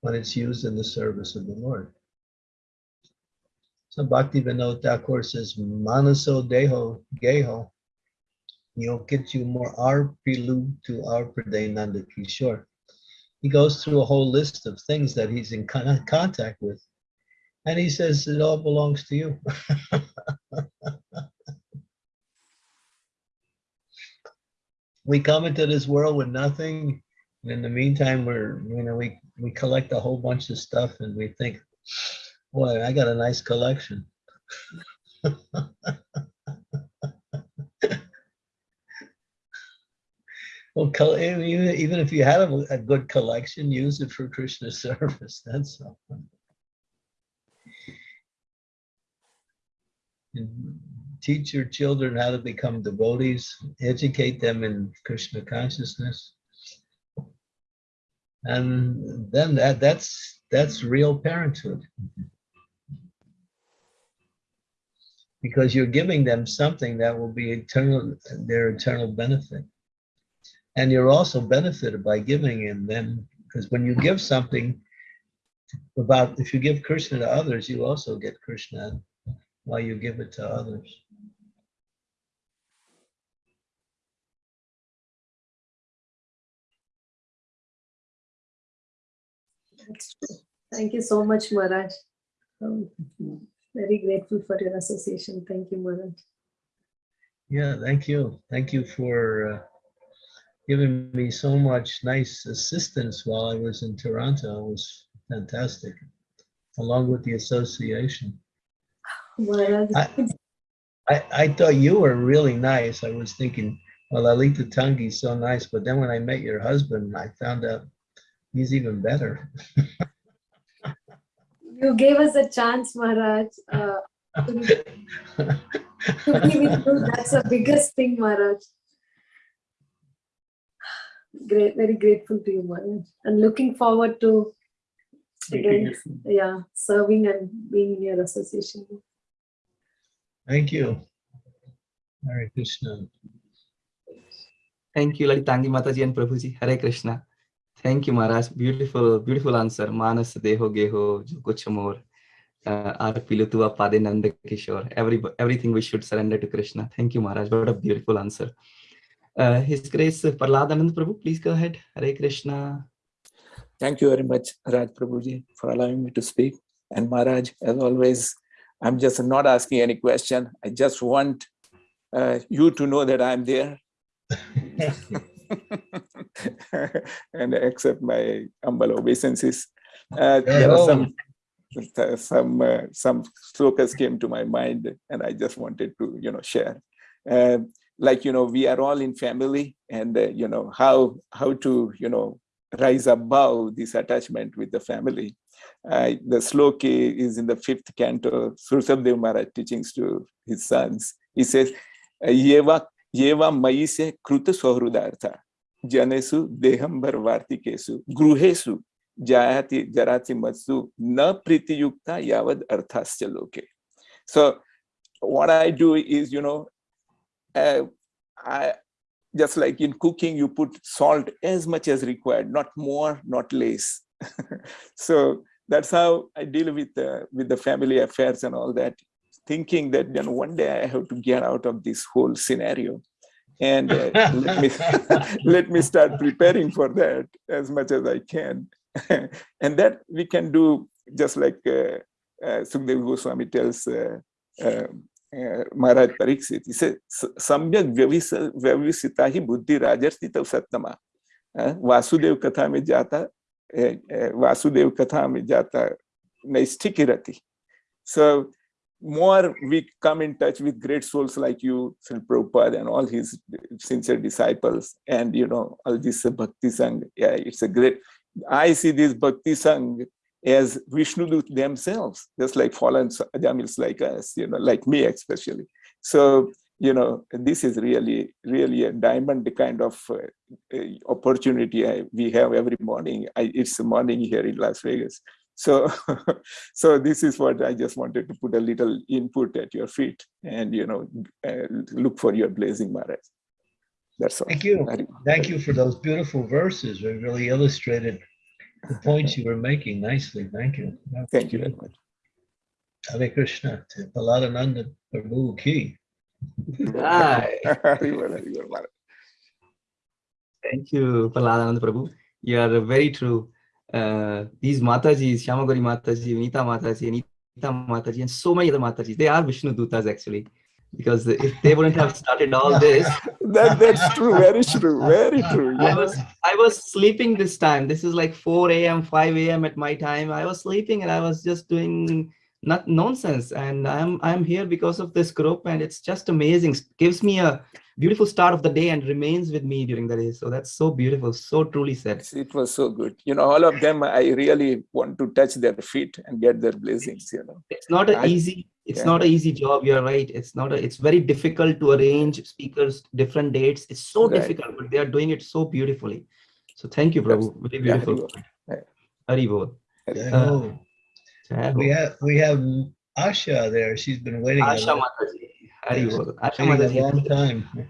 when it's used in the service of the Lord. So Bhakti Vinod Thakur says, Manaso Deho Geho, you more arpilu to arpade Nanda Kishore. He goes through a whole list of things that he's in contact with. And he says, it all belongs to you. we come into this world with nothing. And in the meantime, we're, you know, we, we collect a whole bunch of stuff and we think, boy, I got a nice collection. well, even, if you had a, a good collection, use it for Krishna service. That's all. Teach your children how to become devotees, educate them in Krishna consciousness. And then that that's that's real parenthood. Because you're giving them something that will be eternal, their eternal benefit. And you're also benefited by giving in them, because when you give something about, if you give Krishna to others, you also get Krishna while you give it to others. That's true. Thank you so much, Maharaj. Um, very grateful for your association. Thank you, Maharaj. Yeah, thank you. Thank you for uh, giving me so much nice assistance while I was in Toronto. It was fantastic, along with the association. Maharaj, I- I, I thought you were really nice. I was thinking, well, Lalita Tangi's so nice, but then when I met your husband, I found out he's even better. you gave us a chance, Maharaj. Uh, to be to be with you. That's the biggest thing, Maharaj. Great, very grateful to you, Maharaj. And looking forward to again, yeah, serving and being in your association. Thank you. Hare Krishna. Thank you, Lalitangi Mataji and Prabhuji. Hare Krishna. Thank you, Maharaj. Beautiful, beautiful answer. Manas Deho Geho, Jo Kuch More. Uh, Ar Pilutua Pade Nanda Kishore. Every, everything we should surrender to Krishna. Thank you, Maharaj. What a beautiful answer. Uh, His Grace Prahladanand Prabhu, please go ahead. Hare Krishna. Thank you very much, Raj Prabhuji, for allowing me to speak. And Maharaj, as always, I'm just not asking any question. I just want uh, you to know that I'm there and accept my humble obeisances. Uh, there are some uh, some uh, some slokas came to my mind, and I just wanted to you know share. Uh, like you know, we are all in family, and uh, you know how how to you know rise above this attachment with the family. Uh, the sloka is in the fifth canto, Rishabhadev Maharaj teachings to his sons. He says, Yeva, yeva maise kruta swahrudartha, janesu dehambar vartikesu, gruhesu, jayati jarati matsu, na pritiyukta yavad arthasya loke. So what I do is, you know, uh, I, just like in cooking, you put salt as much as required, not more, not less. so that's how I deal with the with the family affairs and all that, thinking that you know one day I have to get out of this whole scenario, and uh, let me let me start preparing for that as much as I can, and that we can do just like uh, uh, Sukdev Goswami tells. Uh, uh, uh, Maharaj Pariksit, he says, Samyak Vyavisita hi buddhi rajarstita sattama. Vasudev कथा में जाता Vasudev Katha mein jata nahi. So more we come in touch with great souls like you, Sri Prabhupada and all his sincere disciples and you know all this Bhakti Sangh. Yeah, it's a great, I see this Bhakti Sangh as Vishnu themselves, just like fallen Jamils like us, you know, like me especially. So you know, this is really, really a diamond kind of uh, opportunity I, we have every morning. I, it's a morning here in Las Vegas. So, so this is what I just wanted to put a little input at your feet and, you know, uh, look for your blazing Maharaj. That's all. Thank you. Thank you for those beautiful verses. They really illustrated the points you were making nicely. Thank you. Thank you very much. Hare Krishna. Prahladananda Prabhu Ki. Hi. Very well, very well, Maharaj. Thank you, Prahladanand Prabhu. You are very true. Uh, these Matajis, Shamagori Mataji, Vinita Mataji, Anita Mataji, and so many other Matajis, they are Vishnu Dutas actually. Because if they wouldn't have started all this, that, that's true, very true, very true. I was I was sleeping this time. This is like 4 a.m., 5 a.m. at my time. I was sleeping and I was just doing not nonsense. And I'm I'm here because of this group, and it's just amazing. Gives me a beautiful start of the day and remains with me during the day. So that's so beautiful, so truly said. It was so good. You know, all of them, I really want to touch their feet and get their blessings, you know. It's not an I- easy, it's yeah. not an easy job. You're right. It's not a, it's very difficult to arrange speakers, different dates. It's so Right. difficult, but they are doing it so beautifully. So thank you, Prabhu. Very Yeah, beautiful. Yeah. Hari bol. Jai Uh, Ho. We have, we have Asha there. She's been waiting a Asha long- Mataji. Hari Yes. bol. Asha waiting a Mataji. long time.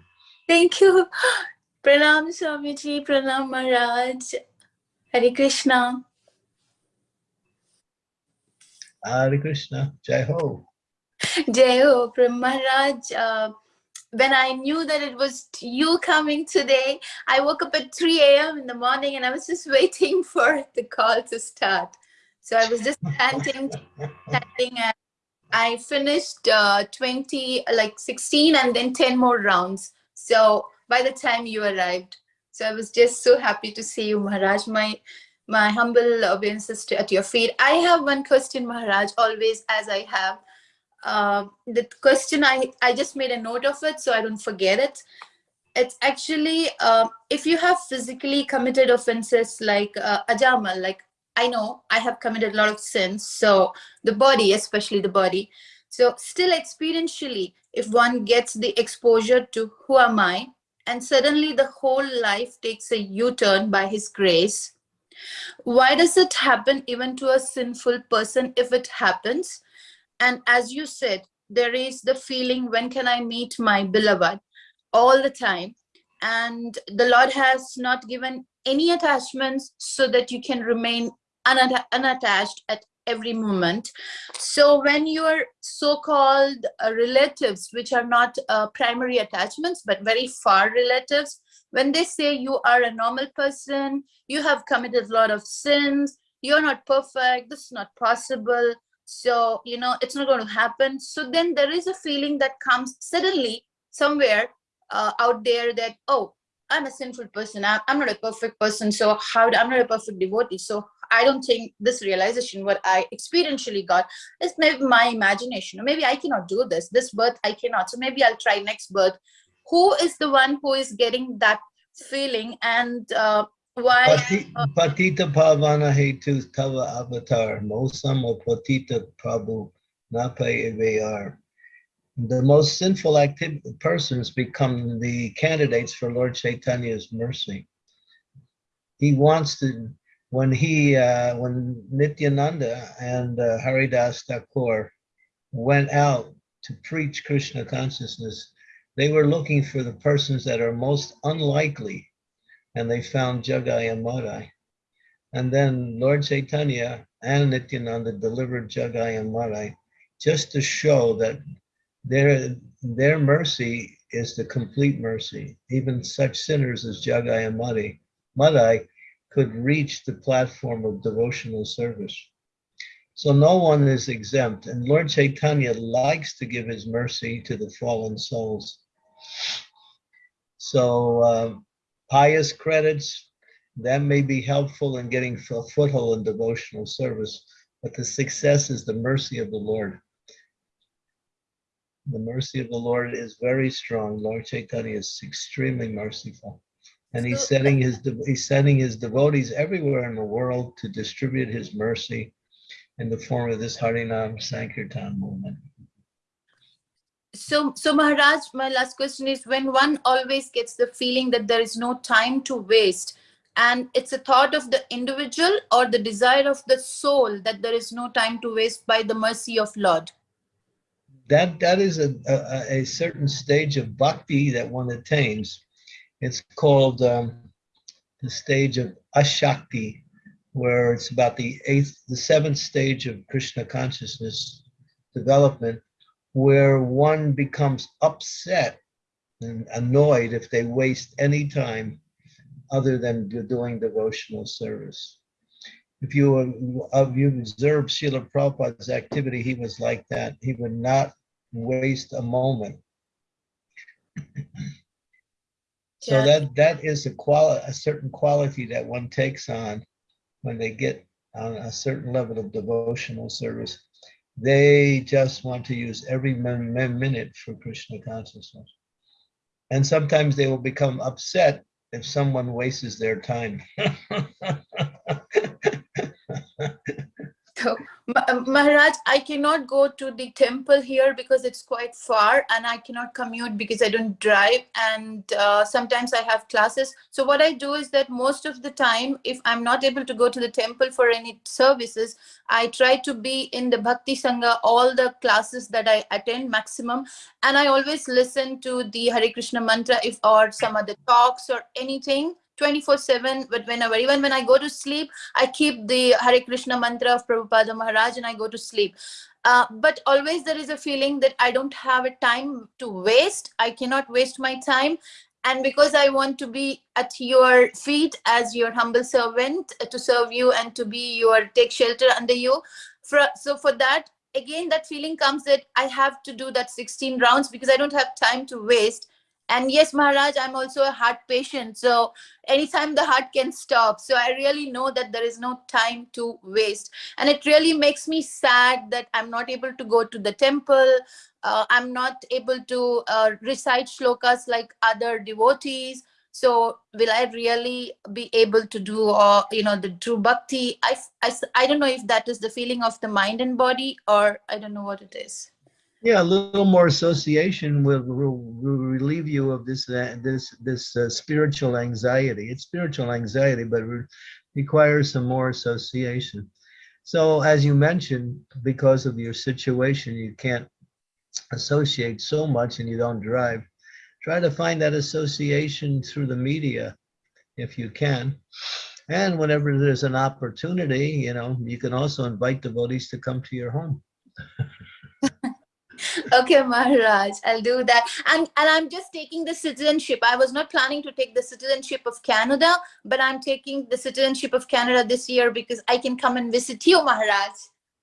Thank you. Pranam Swamiji, Pranam Maharaj. Hare Krishna. Hare Krishna. Jai Ho. Jai Ho, Pram Maharaj. Uh, when I knew that it was you coming today, I woke up at 3 a.m. in the morning and I was just waiting for the call to start. So I was just chanting, chanting, and I finished uh, 20, like 16, and then 10 more rounds. So by the time you arrived, so I was just so happy to see you, Maharaj. My my humble obeisances at your feet. I have one question, Maharaj, always as I have. Uh, the question I I just made a note of it so I don't forget it. It's actually uh, if you have physically committed offenses like uh, Ajamil, like I know I have committed a lot of sins, so the body, especially the body. So still experientially, if one gets the exposure to who am I, and suddenly the whole life takes a U-turn by his grace, why does it happen even to a sinful person if it happens? And as you said, there is the feeling, when can I meet my beloved? All the time. And the Lord has not given any attachments so that you can remain unatta- unattached at every moment. So when your so-called uh, relatives, which are not uh, primary attachments, but very far relatives, when they say you are a normal person, you have committed a lot of sins, you're not perfect, this is not possible, so, you know, it's not going to happen. So then there is a feeling that comes suddenly somewhere uh, out there that, oh, I'm a sinful person. I'm, I'm not a perfect person. So how I'm not a perfect devotee. So I don't think this realization, what I experientially got, is maybe my imagination. Or maybe I cannot do this. This birth I cannot. So maybe I'll try next birth. Who is the one who is getting that feeling and uh, why? Patita Pavana Hetu Tava Avatar, Mosam or Patita Prabhu Nape. The most sinful active persons become the candidates for Lord Chaitanya's mercy. He wants to, when he, uh, when Nityananda and uh, Haridas Thakur went out to preach Krishna consciousness, they were looking for the persons that are most unlikely and they found Jagai and Madai. And then Lord Chaitanya and Nityananda delivered Jagai and Madai just to show that their, their mercy is the complete mercy. Even such sinners as Jagai and Madai, Madai could reach the platform of devotional service. So no one is exempt. And Lord Chaitanya likes to give his mercy to the fallen souls. So uh, pious credits, that may be helpful in getting a foothold in devotional service, but the success is the mercy of the Lord. The mercy of the Lord is very strong. Lord Chaitanya is extremely merciful. And he's sending his, he's sending his devotees everywhere in the world to distribute his mercy in the form of this Harinam Sankirtan movement. So, so Maharaj, my last question is when one always gets the feeling that there is no time to waste, and it's a thought of the individual or the desire of the soul that there is no time to waste by the mercy of Lord. That that is a, a, a certain stage of bhakti that one attains. It's called um, the stage of ashakti, where it's about the eighth, the seventh stage of Krishna consciousness development, where one becomes upset and annoyed if they waste any time other than doing devotional service. If you uh, you observe Srila Prabhupada's activity, he was like that. He would not waste a moment. So Yeah. that that is a quali a certain quality that one takes on when they get on a certain level of devotional service. They just want to use every min- min- minute for Krishna consciousness. And sometimes they will become upset if someone wastes their time. So, Maharaj, I cannot go to the temple here because it's quite far and I cannot commute because I don't drive and uh, sometimes I have classes. So what I do is that most of the time, if I'm not able to go to the temple for any services, I try to be in the Bhakti Sangha, all the classes that I attend maximum. And I always listen to the Hare Krishna mantra if or some other talks or anything 24 7 but whenever even when i go to sleep I keep the Hare Krishna mantra of Prabhupada Maharaj and I go to sleep. Uh, but always there is a feeling that I don't have a time to waste. I cannot waste my time. And because I want to be at your feet as your humble servant uh, to serve you and to be your take shelter under you. For, so for that, again, that feeling comes that I have to do that 16 rounds because I don't have time to waste. And yes, Maharaj, I'm also a heart patient. So anytime the heart can stop. So I really know that there is no time to waste. And it really makes me sad that I'm not able to go to the temple. Uh, I'm not able to uh, recite shlokas like other devotees. So will I really be able to do, uh, you know, the true bhakti? I don't know if that is the feeling of the mind and body or I don't know what it is. Yeah, a little more association will, will, will relieve you of this uh, this this uh, spiritual anxiety. It's spiritual anxiety, but re- requires some more association. So, as you mentioned, because of your situation, you can't associate so much, and you don't drive. Try to find that association through the media, if you can. And whenever there's an opportunity, you know, you can also invite devotees to come to your home. okay maharaj i'll do that. And and i'm just taking the citizenship. I was not planning to take the citizenship of canada but i'm taking the citizenship of canada this year because i can come and visit you maharaj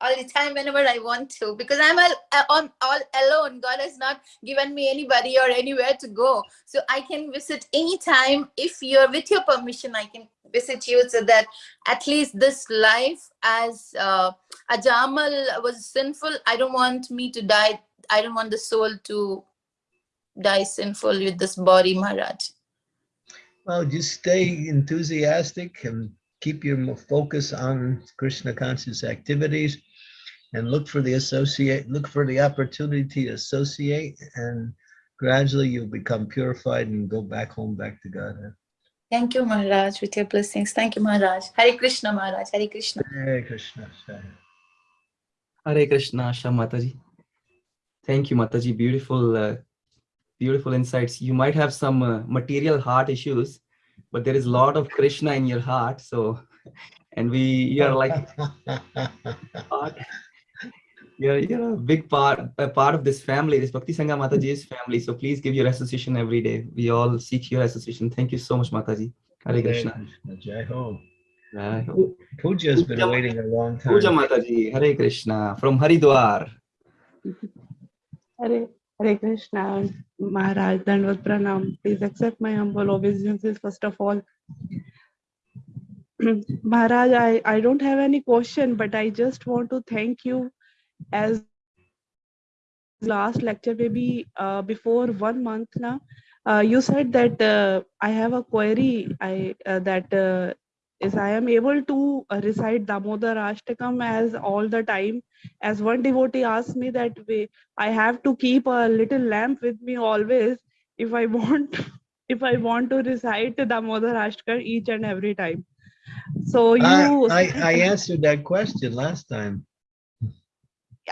all the time whenever i want to because i'm all, I'm all alone. God has not given me anybody or anywhere to go. So i can visit anytime. If you're with your permission i can visit you so that at least this life as uh, Ajamil was sinful i don't want me to die I don't want the soul to die sinful with this body, Maharaj. Well, just stay enthusiastic and keep your focus on Krishna conscious activities and look for the associate, look for the opportunity to associate and gradually you'll become purified and go back home, back to Godhead. Thank you, Maharaj, with your blessings. Thank you, Maharaj. Hare Krishna, Maharaj. Hare Krishna. Hare Krishna. Hare. Hare Krishna, Shah Mataji. Thank you, Mataji. Beautiful, uh, beautiful insights. You might have some uh, material heart issues, but there is a lot of Krishna in your heart. So, and we, you are like you're, you're a big part, a part of this family, this Bhakti Sangha Mataji's family. So please give your association every day. We all seek your association. Thank you so much, Mataji. Hare Krishna. Jai Ho. Jai Ho. Puja's been waiting a long time. Mataji, Hare Krishna from Haridwar. Hare, Hare Krishna, Maharaj, Dandvat Pranam. Please accept my humble obeisances first of all. Maharaj, I, I don't have any question, but I just want to thank you as last lecture, maybe uh, before one month now. Uh, you said that uh, I have a query I uh, that uh, is I am able to uh, recite Damodar Ashtakam as all the time. As one devotee asked me that way, I have to keep a little lamp with me always if I want if I want to recite the Damodar Ashtakam each and every time. So you I, I, I answered that question last time.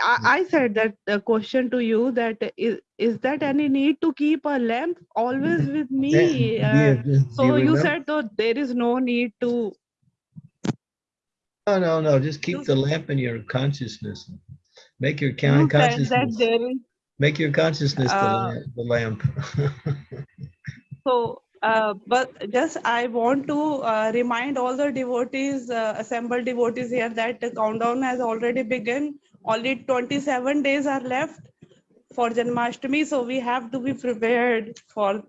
I, I said that the question to you that is is that any need to keep a lamp always with me? Uh, yeah, so you remember? said though there is no need to. No, no, no, just keep the lamp in your consciousness. Make your You con- said that consciousness, make your consciousness the Uh, lamp- the lamp. So, uh, but just I want to uh, remind all the devotees, uh, assembled devotees here that the countdown has already begun. Only 27 days are left for Janmashtami, so we have to be prepared for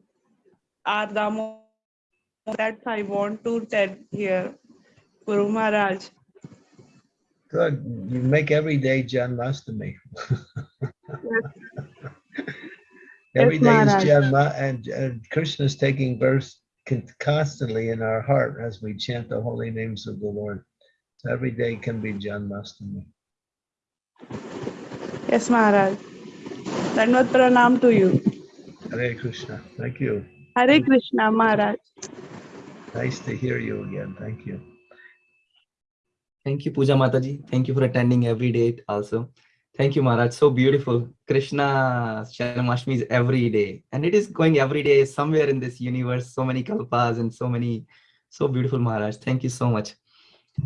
our Damo. That I want to tell here, Guru Maharaj. Good, you make every day Janmastami. Every Yes, day is Janma and, and Krishna's taking birth constantly in our heart as we chant the holy names of the Lord. So every day can be Janmastami. Yes, Maharaj. Dandavat pranam to you. Hare Krishna, thank you. Hare Krishna, Maharaj. Nice to hear you again, thank you. Thank you, Puja Mataji. Thank you for attending every day also. Thank you, Maharaj. So beautiful. Krishna Janmashtami is every day. And it is going every day somewhere in this universe. So many kalpas and so many, so beautiful, Maharaj. Thank you so much.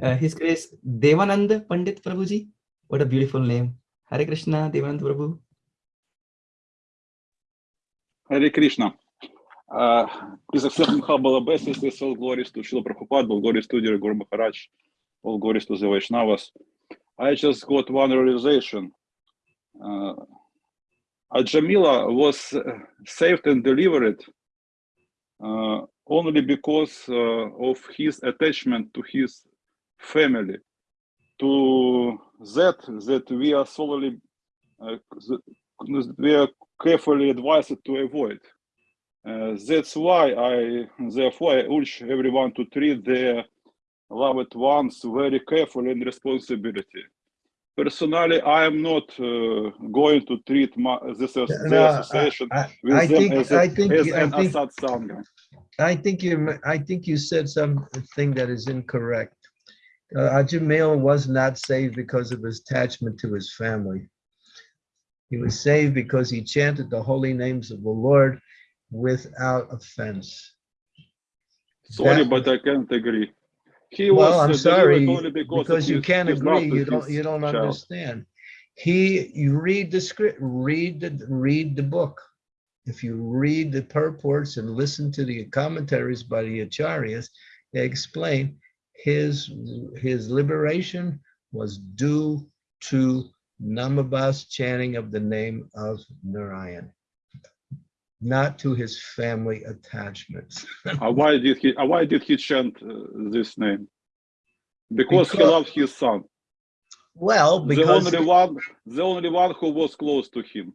Uh, His Grace Devanand Pandit Prabhuji. What a beautiful name. Hare Krishna, Devanand Prabhu. Hare Krishna. Uh, please accept my humble obeisances, all glories to Srila Prabhupada, all glories to dear Guru Maharaj, all glories to the Vaishnavas. I just got one realization. Uh, Ajamila was saved and delivered uh, only because uh, of his attachment to his family. To that, that we are solely, uh, we are carefully advised to avoid. Uh, that's why I, therefore, I urge everyone to treat their loved ones very carefully and responsibility. Personally, I am not uh, going to treat my, this as No, the I- association I- with I them think- as, a, I think- as I an think- Assad Sangha. I think you, I think you said something that is incorrect. Uh, was not saved because of his attachment to his family. He was saved because he chanted the holy names of the Lord without offense. Sorry, That- but I can't agree. He Well, I'm uh, sorry, because, because you can't agree, you don't, you don't child. understand. He, you read the script, read the, read the book. If you read the purports and listen to the commentaries by the acharyas, they explain his, his liberation was due to Namabas chanting of the name of Narayan, not to his family attachments. Why did he? Why did he chant uh, this name? Because, he loved his son. Well, because The only one, the only one who was close to him.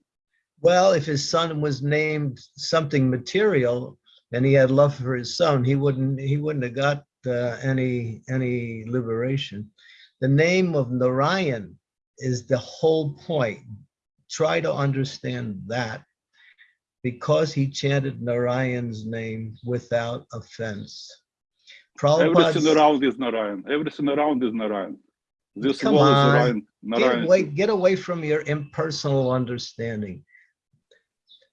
Well, if his son was named something material and he had love for his son, he wouldn't, he wouldn't have got uh, any, any liberation. The name of Narayan is the whole point. Try to understand that. Because he chanted Narayan's name without offense. Everything around is Narayan. Everything around is Narayan. This Come wall is on, Narayan. get Narayan. away, get away from your impersonal understanding.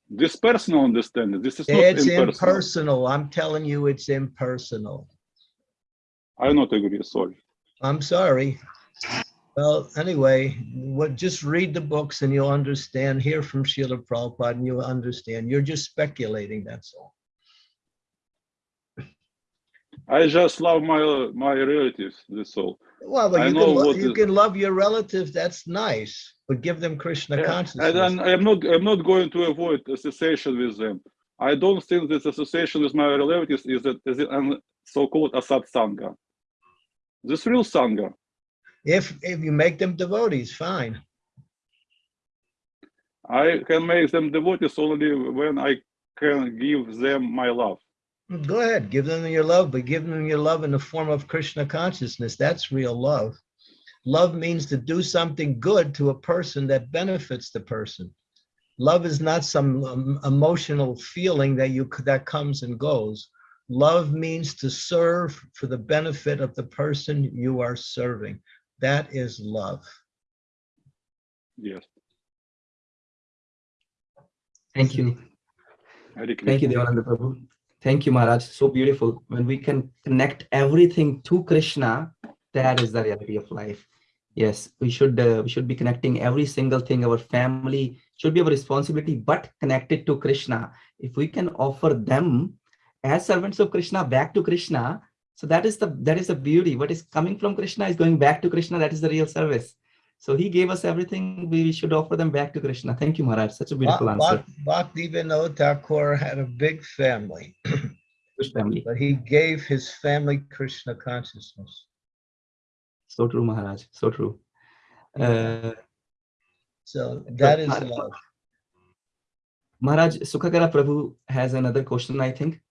This personal understanding. This is not It's impersonal. impersonal. I'm telling you, it's impersonal. I not agree. Sorry. I'm sorry. Well, anyway, what, just read the books and you'll understand, hear from Srila Prabhupada and you'll understand. You're just speculating, that's all. I just love my my relatives. That's all. Well, but I you can, lo- you can love your relatives, that's nice, but give them Krishna And consciousness. then I'm not I'm not going to avoid association with them. I don't think this association with my relatives is that is an so-called asat Sangha. This real Sangha. If, if you make them devotees, fine. I can make them devotees only when I can give them my love. Go ahead, give them your love, but give them your love in the form of Krishna consciousness. That's real love. Love means to do something good to a person that benefits the person. Love is not some um, emotional feeling that you that comes and goes. Love means to serve for the benefit of the person you are serving. That is love. Yes. Thank you. Thank you, Krishna. Devananda Prabhu. Thank you, Maharaj. So beautiful. When we can connect everything to Krishna, that is the reality of life. Yes, we should uh, we should be connecting every single thing. Our family should be our responsibility, but connected to Krishna. If we can offer them as servants of Krishna back to Krishna, so that is the that is the beauty. What is coming from Krishna is going back to Krishna. That is the real service. So he gave us everything. We should offer them back to Krishna. Thank you, Maharaj. Such a beautiful answer. Bhakti Vinod Thakur had a big family, Which family? but he gave his family Krishna consciousness. So true, Maharaj. So true. Uh, So that is Maharaj- love. Maharaj, Sukhakara Prabhu has another question, I think.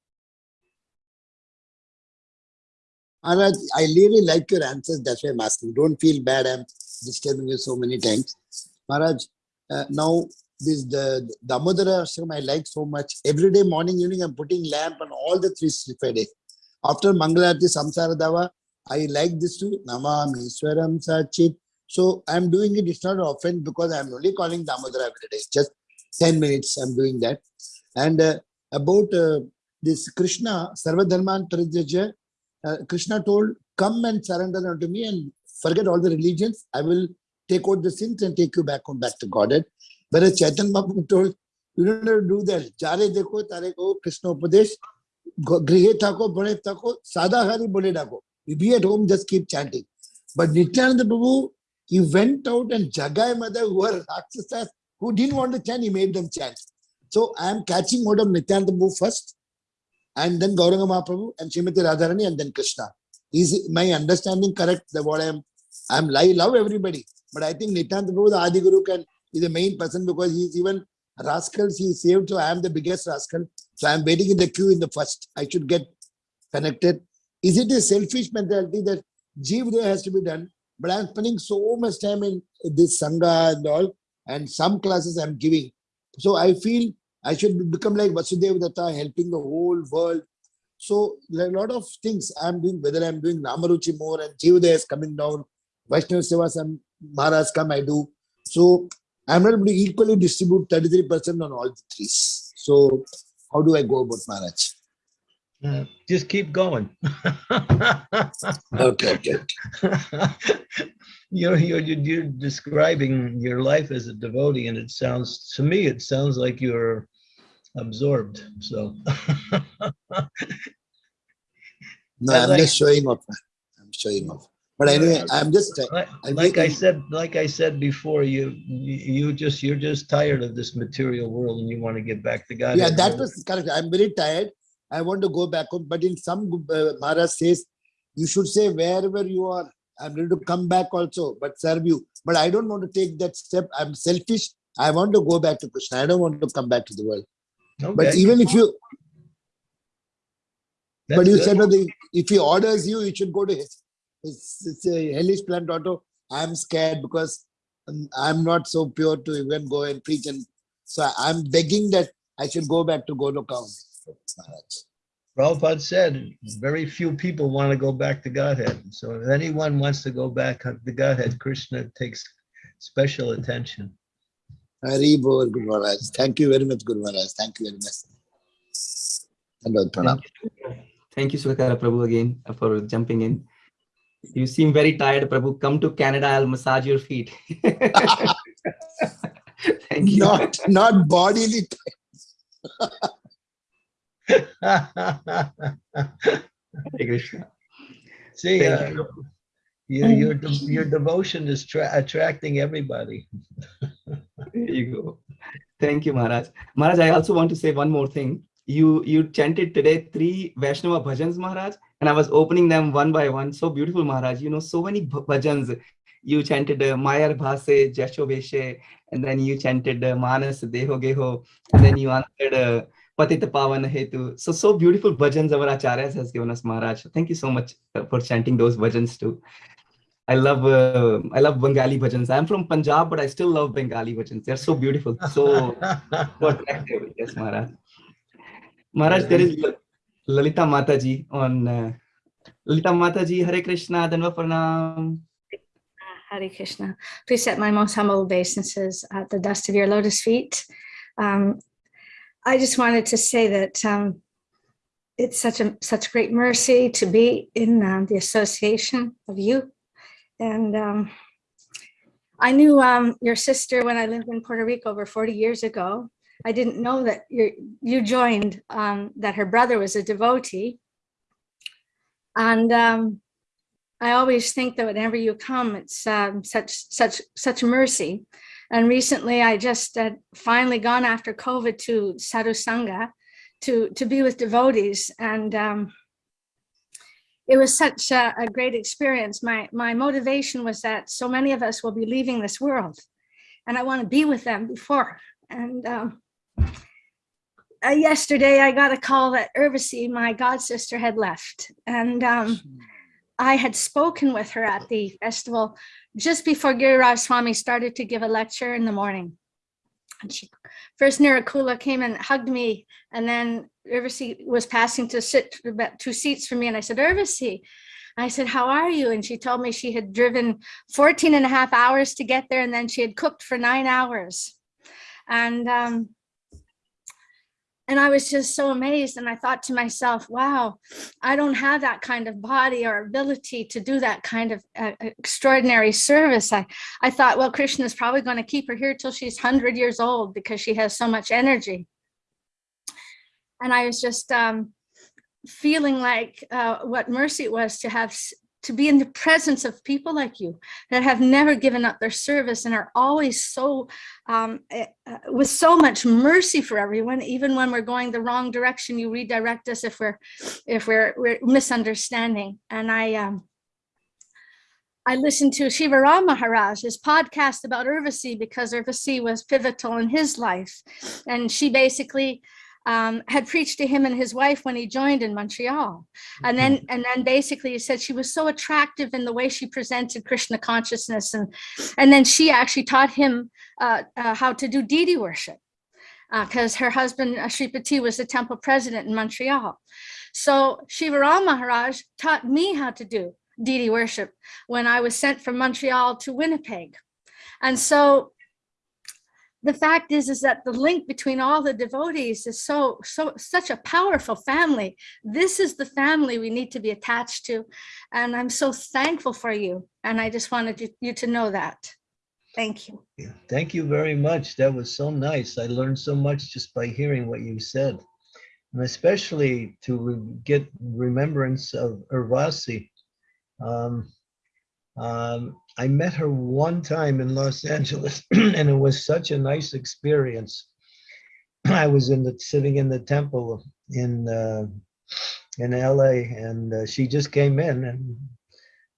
Maharaj, I really like your answers. That's why I'm asking. Don't feel bad. I'm disturbing you so many times. Maharaj, uh, now this the Damodarashtakam I like so much. Every day, morning, evening, I'm putting lamp on all the three Friday. After Mangalarti Samsara Dava, I like this too. Namami Swaram Sachit. So I'm doing it. It's not often because I'm only calling Damodara every day. Just 10 minutes I'm doing that. And uh, about uh, this Krishna, Sarvadharman Parityajya, uh, Krishna told, come and surrender unto me and forget all the religions. I will take out the sins and take you back home, back to Godhead. Whereas Chaitanya Mahaprabhu told, you don't have to do that. Jare dekho, tare ko, Krishna Upadesh, grihe thako, bade thako, sada hari bole dako. You be at home, just keep chanting. But Nityananda Prabhu, he went out and Jagai Madhai, who were Rakshasas, who didn't want to chant, he made them chant. So I am catching hold of Nityananda Prabhu first, and then Gauranga Mahaprabhu and Srimati Radharani and then Krishna. Is my understanding correct? That what I am, I'm I love everybody, but I think Nityananda Prabhu, the Adi Guru, can is the main person because he's even rascals he saved. So I am the biggest rascal. So I'm waiting in the queue in the first. I should get connected. Is it a selfish mentality that Jeevdaya has to be done? But I'm spending so much time in this Sangha and all, and some classes I'm giving. So I feel I should become like Vasudeva Datta, helping the whole world. So a lot of things I'm doing, whether I'm doing Namaruchi more and Jivadaya is coming down, Vaishnava Seva, some Maharaj come, I do. So I'm not able to equally distribute 33% on all the threes. So how do I go about Maharaj? Uh, Just keep going. Okay, okay. You're, you're, you're you're describing your life as a devotee and it sounds, to me, it sounds like you're absorbed, so. No, I'm like- just showing off. I'm showing off. But anyway, I'm just Like I'm like I said, like I said before, you, you just, you're just tired of this material world and you want to get back to God. yeah, that was correct. I'm very tired. I want to go back home. But in some uh, Maharaj says, you should say wherever you are, I'm ready to come back also, but serve you. But I don't want to take that step. I'm selfish. I want to go back to Krishna. I don't want to come back to the world. But even if you, that's but you good. said that if he orders you, you should go to his. It's, it's a hellish plant auto. I'm scared because um, I'm not so pure to even go and preach. And so I'm begging that I should go back to Goloka. only, Prabhupada said, very few people want to go back to Godhead. So if anyone wants to go back to Godhead, Krishna takes special attention. Hari Bol, Guru Maharaj. Thank you very much, Guru Maharaj. Thank you very much. Dandavad Pranam. Thank you, Sukhakara Prabhu, again uh, for jumping in. You seem very tired, Prabhu. Come to Canada, I'll massage your feet. Thank you. Not, not bodily. Hare Krishna. See, Thank uh, you. Your, your, de- your devotion is attracting everybody. There you go. Thank you, Maharaj. Maharaj, I also want to say one more thing. You you chanted today three Vaishnava bhajans, Maharaj, and I was opening them one by one. So beautiful, Maharaj. You know, so many bhajans. You chanted uh, Mayar Bhase, Jasho Veshe, and then you chanted uh, Manas Deho Geho, and then you answered uh, Patita Pavana Hetu. So, so beautiful bhajans our acharyas has given us, Maharaj. Thank you so much uh, for chanting those bhajans too. I love uh, I love Bengali bhajans. I'm from Punjab, but I still love Bengali bhajans. They're so beautiful, so, so attractive. Yes, Maharaj. Maharaj, there is Lalita Mataji on uh, Lalita Mataji, Hare Krishna, Danva Pranam. Hare Krishna. Please set my most humble obeisances at the dust of your lotus feet. Um, I just wanted to say that um, it's such a such great mercy to be in uh, the association of you. And um, I knew um, your sister when I lived in Puerto Rico over 40 years ago. I didn't know that you joined, um, that her brother was a devotee. And um, I always think that whenever you come, it's um, such such such mercy. And recently, I just uh, finally gone after COVID to Sadhu Sangha to to be with devotees, and um, it was such a, a great experience. My my motivation was that so many of us will be leaving this world, and I want to be with them before. And um, uh, yesterday, I got a call that Urvasi, my god sister, had left, and. Um, I had spoken with her at the festival just before Giriraj Swami started to give a lecture in the morning. And she first Nirakula came and hugged me, and then Urvasi was passing to sit about two seats from me. And I said, Urvasi, I said, how are you? And she told me she had driven 14 and a half hours to get there, and then she had cooked for nine hours. And um, and I was just so amazed. And I thought to myself, wow, I don't have that kind of body or ability to do that kind of uh, extraordinary service. I, I thought, well, Krishna is probably going to keep her here till she's 100 years old because she has so much energy. And I was just um, feeling like uh, what mercy it was to have to be in the presence of people like you that have never given up their service and are always so um, uh, with so much mercy for everyone even when we're going the wrong direction you redirect us if we're if we're, we're misunderstanding and i um I listened to Shivaram Maharaj, his podcast about Urvasi because Urvasi was pivotal in his life. And she basically um, had preached to him and his wife when he joined in Montreal. And then, Mm-hmm. and then basically he said she was so attractive in the way she presented Krishna consciousness. And, and then she actually taught him uh, uh, how to do deity worship because her husband, uh, Shripati, was the temple president in Montreal. So Shivaram Maharaj taught me how to do deity worship when I was sent from Montreal to Winnipeg. And so the fact is is that the link between all the devotees is so so such a powerful family this is the family we need to be attached to and i'm so thankful for you and i just wanted you, you to know that thank you Thank you very much. That was so nice. I learned so much just by hearing what you said. And especially to re- get remembrance of Urvasi. Um, um, I met her one time in Los Angeles and it was such a nice experience. I was in the, sitting in the temple in, uh, in LA and uh, she just came in and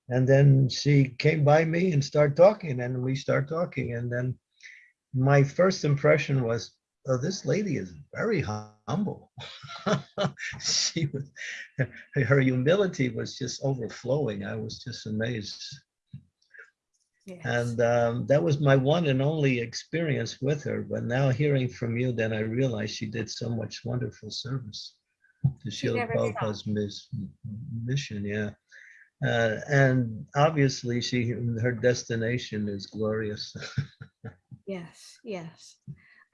and then she came by me and started talking and we start talking and then my first impression was oh this lady is very humble. She was her humility was just overflowing. I was just amazed yes. and um, that was my one and only experience with her but now hearing from you then i realized she did so much wonderful service to She Srila. Prabhupada's mis- mission yeah uh, and obviously she her destination is glorious yes yes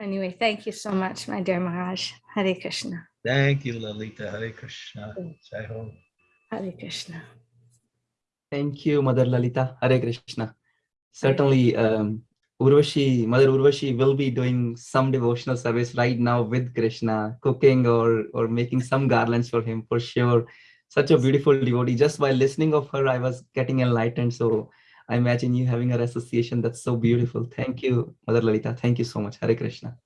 anyway thank you so much my dear maharaj hare krishna thank you lalita hare krishna Jai Ho. hare krishna Thank you, Mother Lalita. Hare Krishna. Certainly, um, Urvashi, Mother Urvashi will be doing some devotional service right now with Krishna, cooking or or making some garlands for him for sure. Such a beautiful devotee. Just by listening of her, I was getting enlightened. So I imagine you having her association. That's so beautiful. Thank you, Mother Lalita. Thank you so much. Hare Krishna.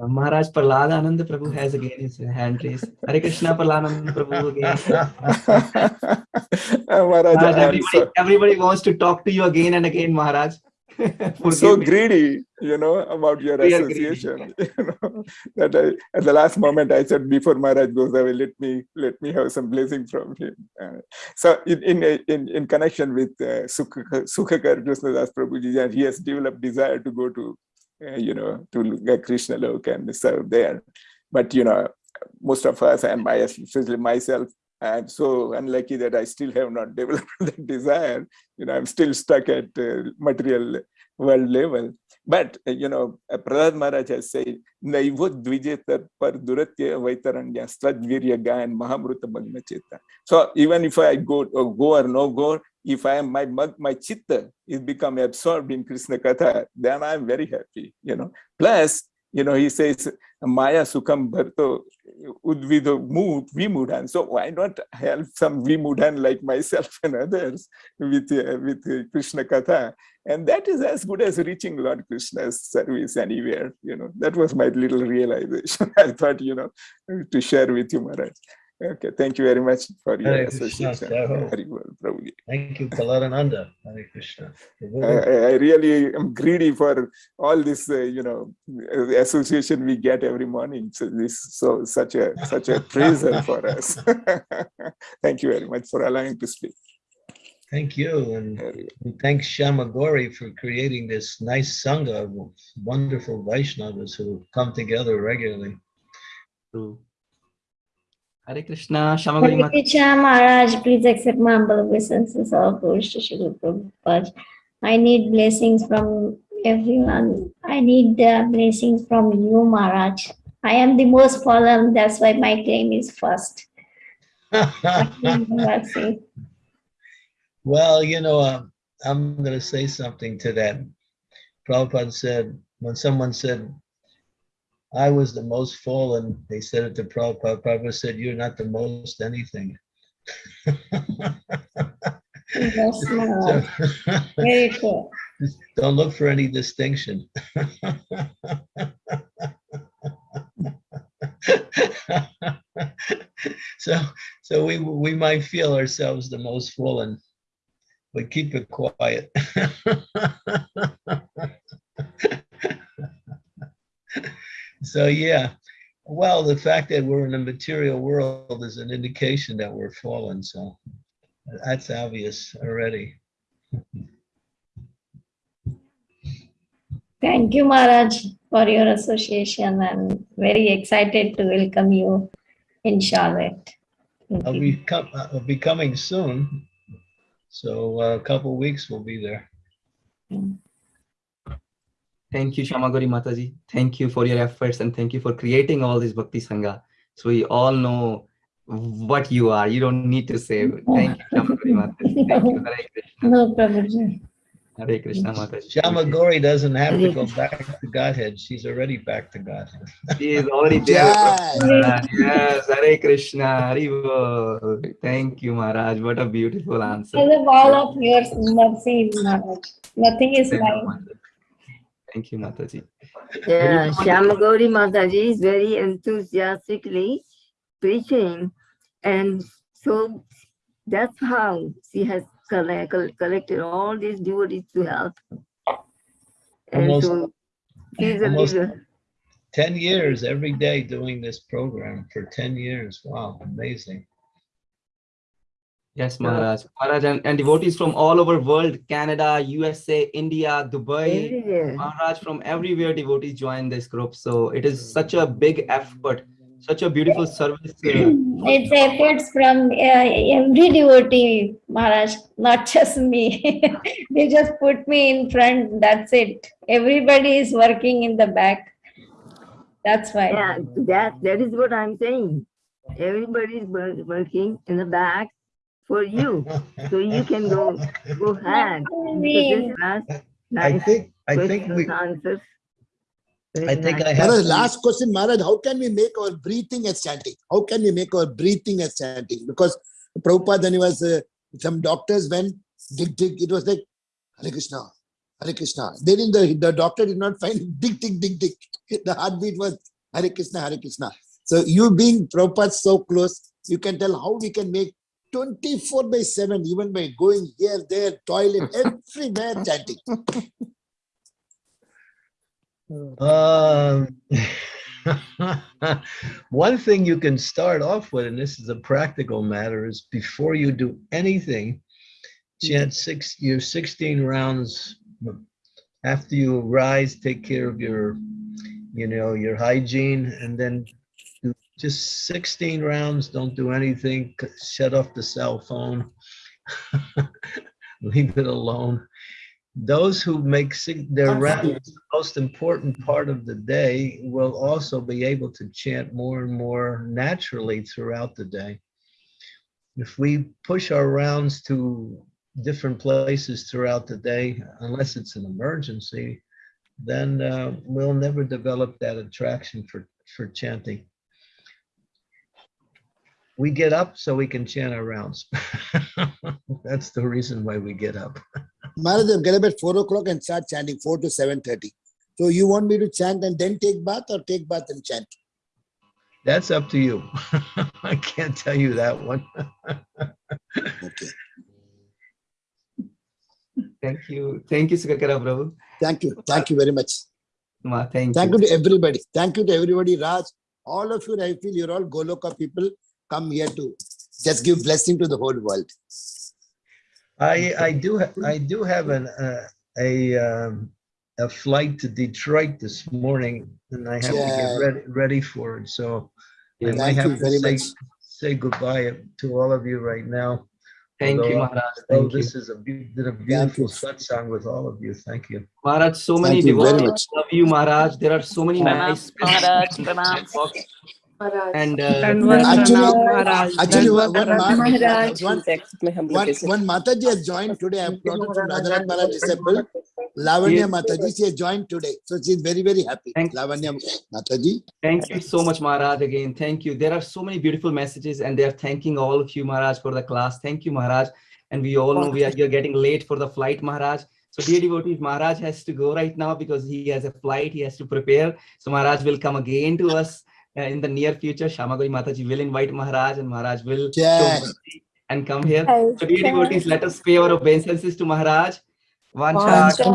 Uh, Maharaj Prahladananda Prabhu has again his hand raised. Hare Krishna Prahladananda Prabhu again. Maharaj, Maharaj, everybody, so- everybody wants to talk to you again and again, Maharaj. so greedy, you know, about your We are greedy. association. You know, that I, at the last moment I said before Maharaj goes away, let me let me have some blessing from him. Uh, so in in in, in connection with uh, Sukha- Sukhakar Krishnadas Prabhuji, and he has developed desire to go to, you know, to get Krishna Lok and serve there. But you know, most of us and my especially myself I'm so unlucky that I still have not developed that desire. You know, I'm still stuck at uh, material world level. But, uh, you know, uh, Prahlad Maharaj has said, Naivo dvijetar par duratya vaitaranya gayan mahamruta magna cheta. So even if I go or go or no go, if I am my my chitta is become absorbed in Krishna Katha, then I'm very happy, you know. Plus, you know, he says, Maya Sukham Bharto Udvido mood, Vimudhan. So why not help some Vimudhan like myself and others with, uh, with uh, Krishna Katha? And that is as good as reaching Lord Krishna's service anywhere. You know, that was my little realization. I thought, you know, to share with you, Maharaj. Okay, thank you very much for your Hare association. Jai well, Thank you, Kalarananda. Hare Krishna. I, I- I really am greedy for all this, uh, you know, association we get every morning. So this so such a such a praiser for us. Thank you very much for allowing to speak. Thank you, and we thank Shamagori for creating this nice sangha of wonderful Vaishnavas who come together regularly. True. Hare Krishna, Shamagori Hare Mata. Krishna Maharaj, please accept my humble obeisances of Srila Prabhupada. I need blessings from everyone. I need uh, blessings from you, Maharaj. I am the most fallen, that's why my claim is first. Well, you know, um, I'm going to say something to that. Prabhupada said, when someone said, I was the most fallen, they said it to Prabhupada. Prabhupada said, You're not the most anything. So, Very just Don't look for any distinction. So, so we, we might feel ourselves the most fallen, but keep it quiet. So, yeah, well, the fact that we're in a material world is an indication that we're fallen, so that's obvious already. Thank you, Maharaj, for your association. I'm very excited to welcome you in Charlotte. Thank I'll you. be com- I'll be coming soon. So uh, a couple weeks we'll be there. Thank you, Shamagori Mataji. Thank you for your efforts and thank you for creating all this Bhakti Sangha. So we all know what you are. You don't need to say. Mm-hmm. Thank you, Shamagori Mataji. Thank you. Hare Krishna. No problem. Hare Krishna Mataji. Shamagori doesn't have to go back to Godhead. She's already back to Godhead. She is already there. Jai. Maharaj. Yes, Hare Krishna. Hari Bol. Thank you, Maharaj. What a beautiful answer. Because of all of your mercy, Maharaj. Nothing is Thank mine. Mataji. Thank you, Mataji. Yeah, Shyamagori Mataji is very enthusiastically preaching. And so that's how she has collect, collected all these devotees to help. And Almost- so she's a almost- leader. 10 years every day doing this program for 10 years. Wow, amazing. Yes, Maharaj. Maharaj and, and devotees from all over world, Canada, USA, India, Dubai, Everywhere. Maharaj from everywhere devotees join this group. So it is such a big effort, such a beautiful service. uh, It's efforts from uh, every devotee, Maharaj, not just me. They just put me in front, that's it. Everybody is working in the back. That's why. Yeah, that, that is what I'm saying. Everybody is working in the back for you, so you can go, go ahead. So this last, I think I think we answers. Very I think nice. I have Maharaj, last question, Maharaj, how can we make our breathing as chanting? How can we make our breathing as chanting? Because Prabhupada, when he was, uh, some doctors went, dig, dig, it was like, Hare Krishna, Hare Krishna. They didn't, the, the doctor did not find dig, dig, dig, dig. The heartbeat was Hare Krishna, Hare Krishna. So you being Prabhupada so close, you can tell how we can make 24 by 7, even by going here, there, toilet, everywhere chanting. Um, one thing you can start off with, and this is a practical matter, is before you do anything, chant six your 16 rounds. After you rise, take care of your, you know, your hygiene, and then just 16 rounds. Don't do anything. Shut off the cell phone. Leave it alone those who make their rounds the most important part of the day will also be able to chant more and more naturally throughout the day. If we push our rounds to different places throughout the day, unless it's an emergency, then uh, we'll never develop that attraction for, for chanting. We get up so we can chant our rounds. That's the reason why we get up. Maharaj, get up at four o'clock and start chanting, four to seven thirty. So you want me to chant and then take bath or take bath and chant? That's up to you. I can't tell you that one. Okay, Thank you. Thank you, Sukhakara Prabhu. thank you, thank you very much. Ma, thank, Thank you. you to everybody. Thank you to everybody. Raj, all of you, I feel you're all Goloka people. Come here to just give blessing to the whole world. I, I do, I do have an, uh, a, um, a flight to Detroit this morning and I have to get ready, ready for it. So I might have to say, much. say goodbye to all of you right now. Thank you, Maharaj. although Thank you. This is a, beau- did a beautiful satsang with all of you. Thank you. Maharaj, so many Thank you very devotees love you, Maharaj. There are so many nice Maharaj, messages pranam. chat. Maharaj. And uh, Actually, actually, one, one, Ma- Maharaj, one, please accept my humble one, obeisance. one Mataji has joined today. I brought her from Radhanath Maharaj disciple. Lavanya Yes. Mataji, she has joined today. So she's very, very happy. Thank- Lavanya Mataji. Thank you so much, Maharaj. Again, thank you. There are so many beautiful messages, and they are thanking all of you, Maharaj, for the class. Thank you, Maharaj. And we all know we are you're getting late for the flight, Maharaj. So, dear devotees, Maharaj has to go right now because he has a flight. He has to prepare. So, Maharaj will come again to us in the near future. Shamagori Mataji will invite Maharaj, and Maharaj will mercy and come here. Yes. So, dear devotees, let us pay our obeisances to Maharaj. Kalpatarubhyasya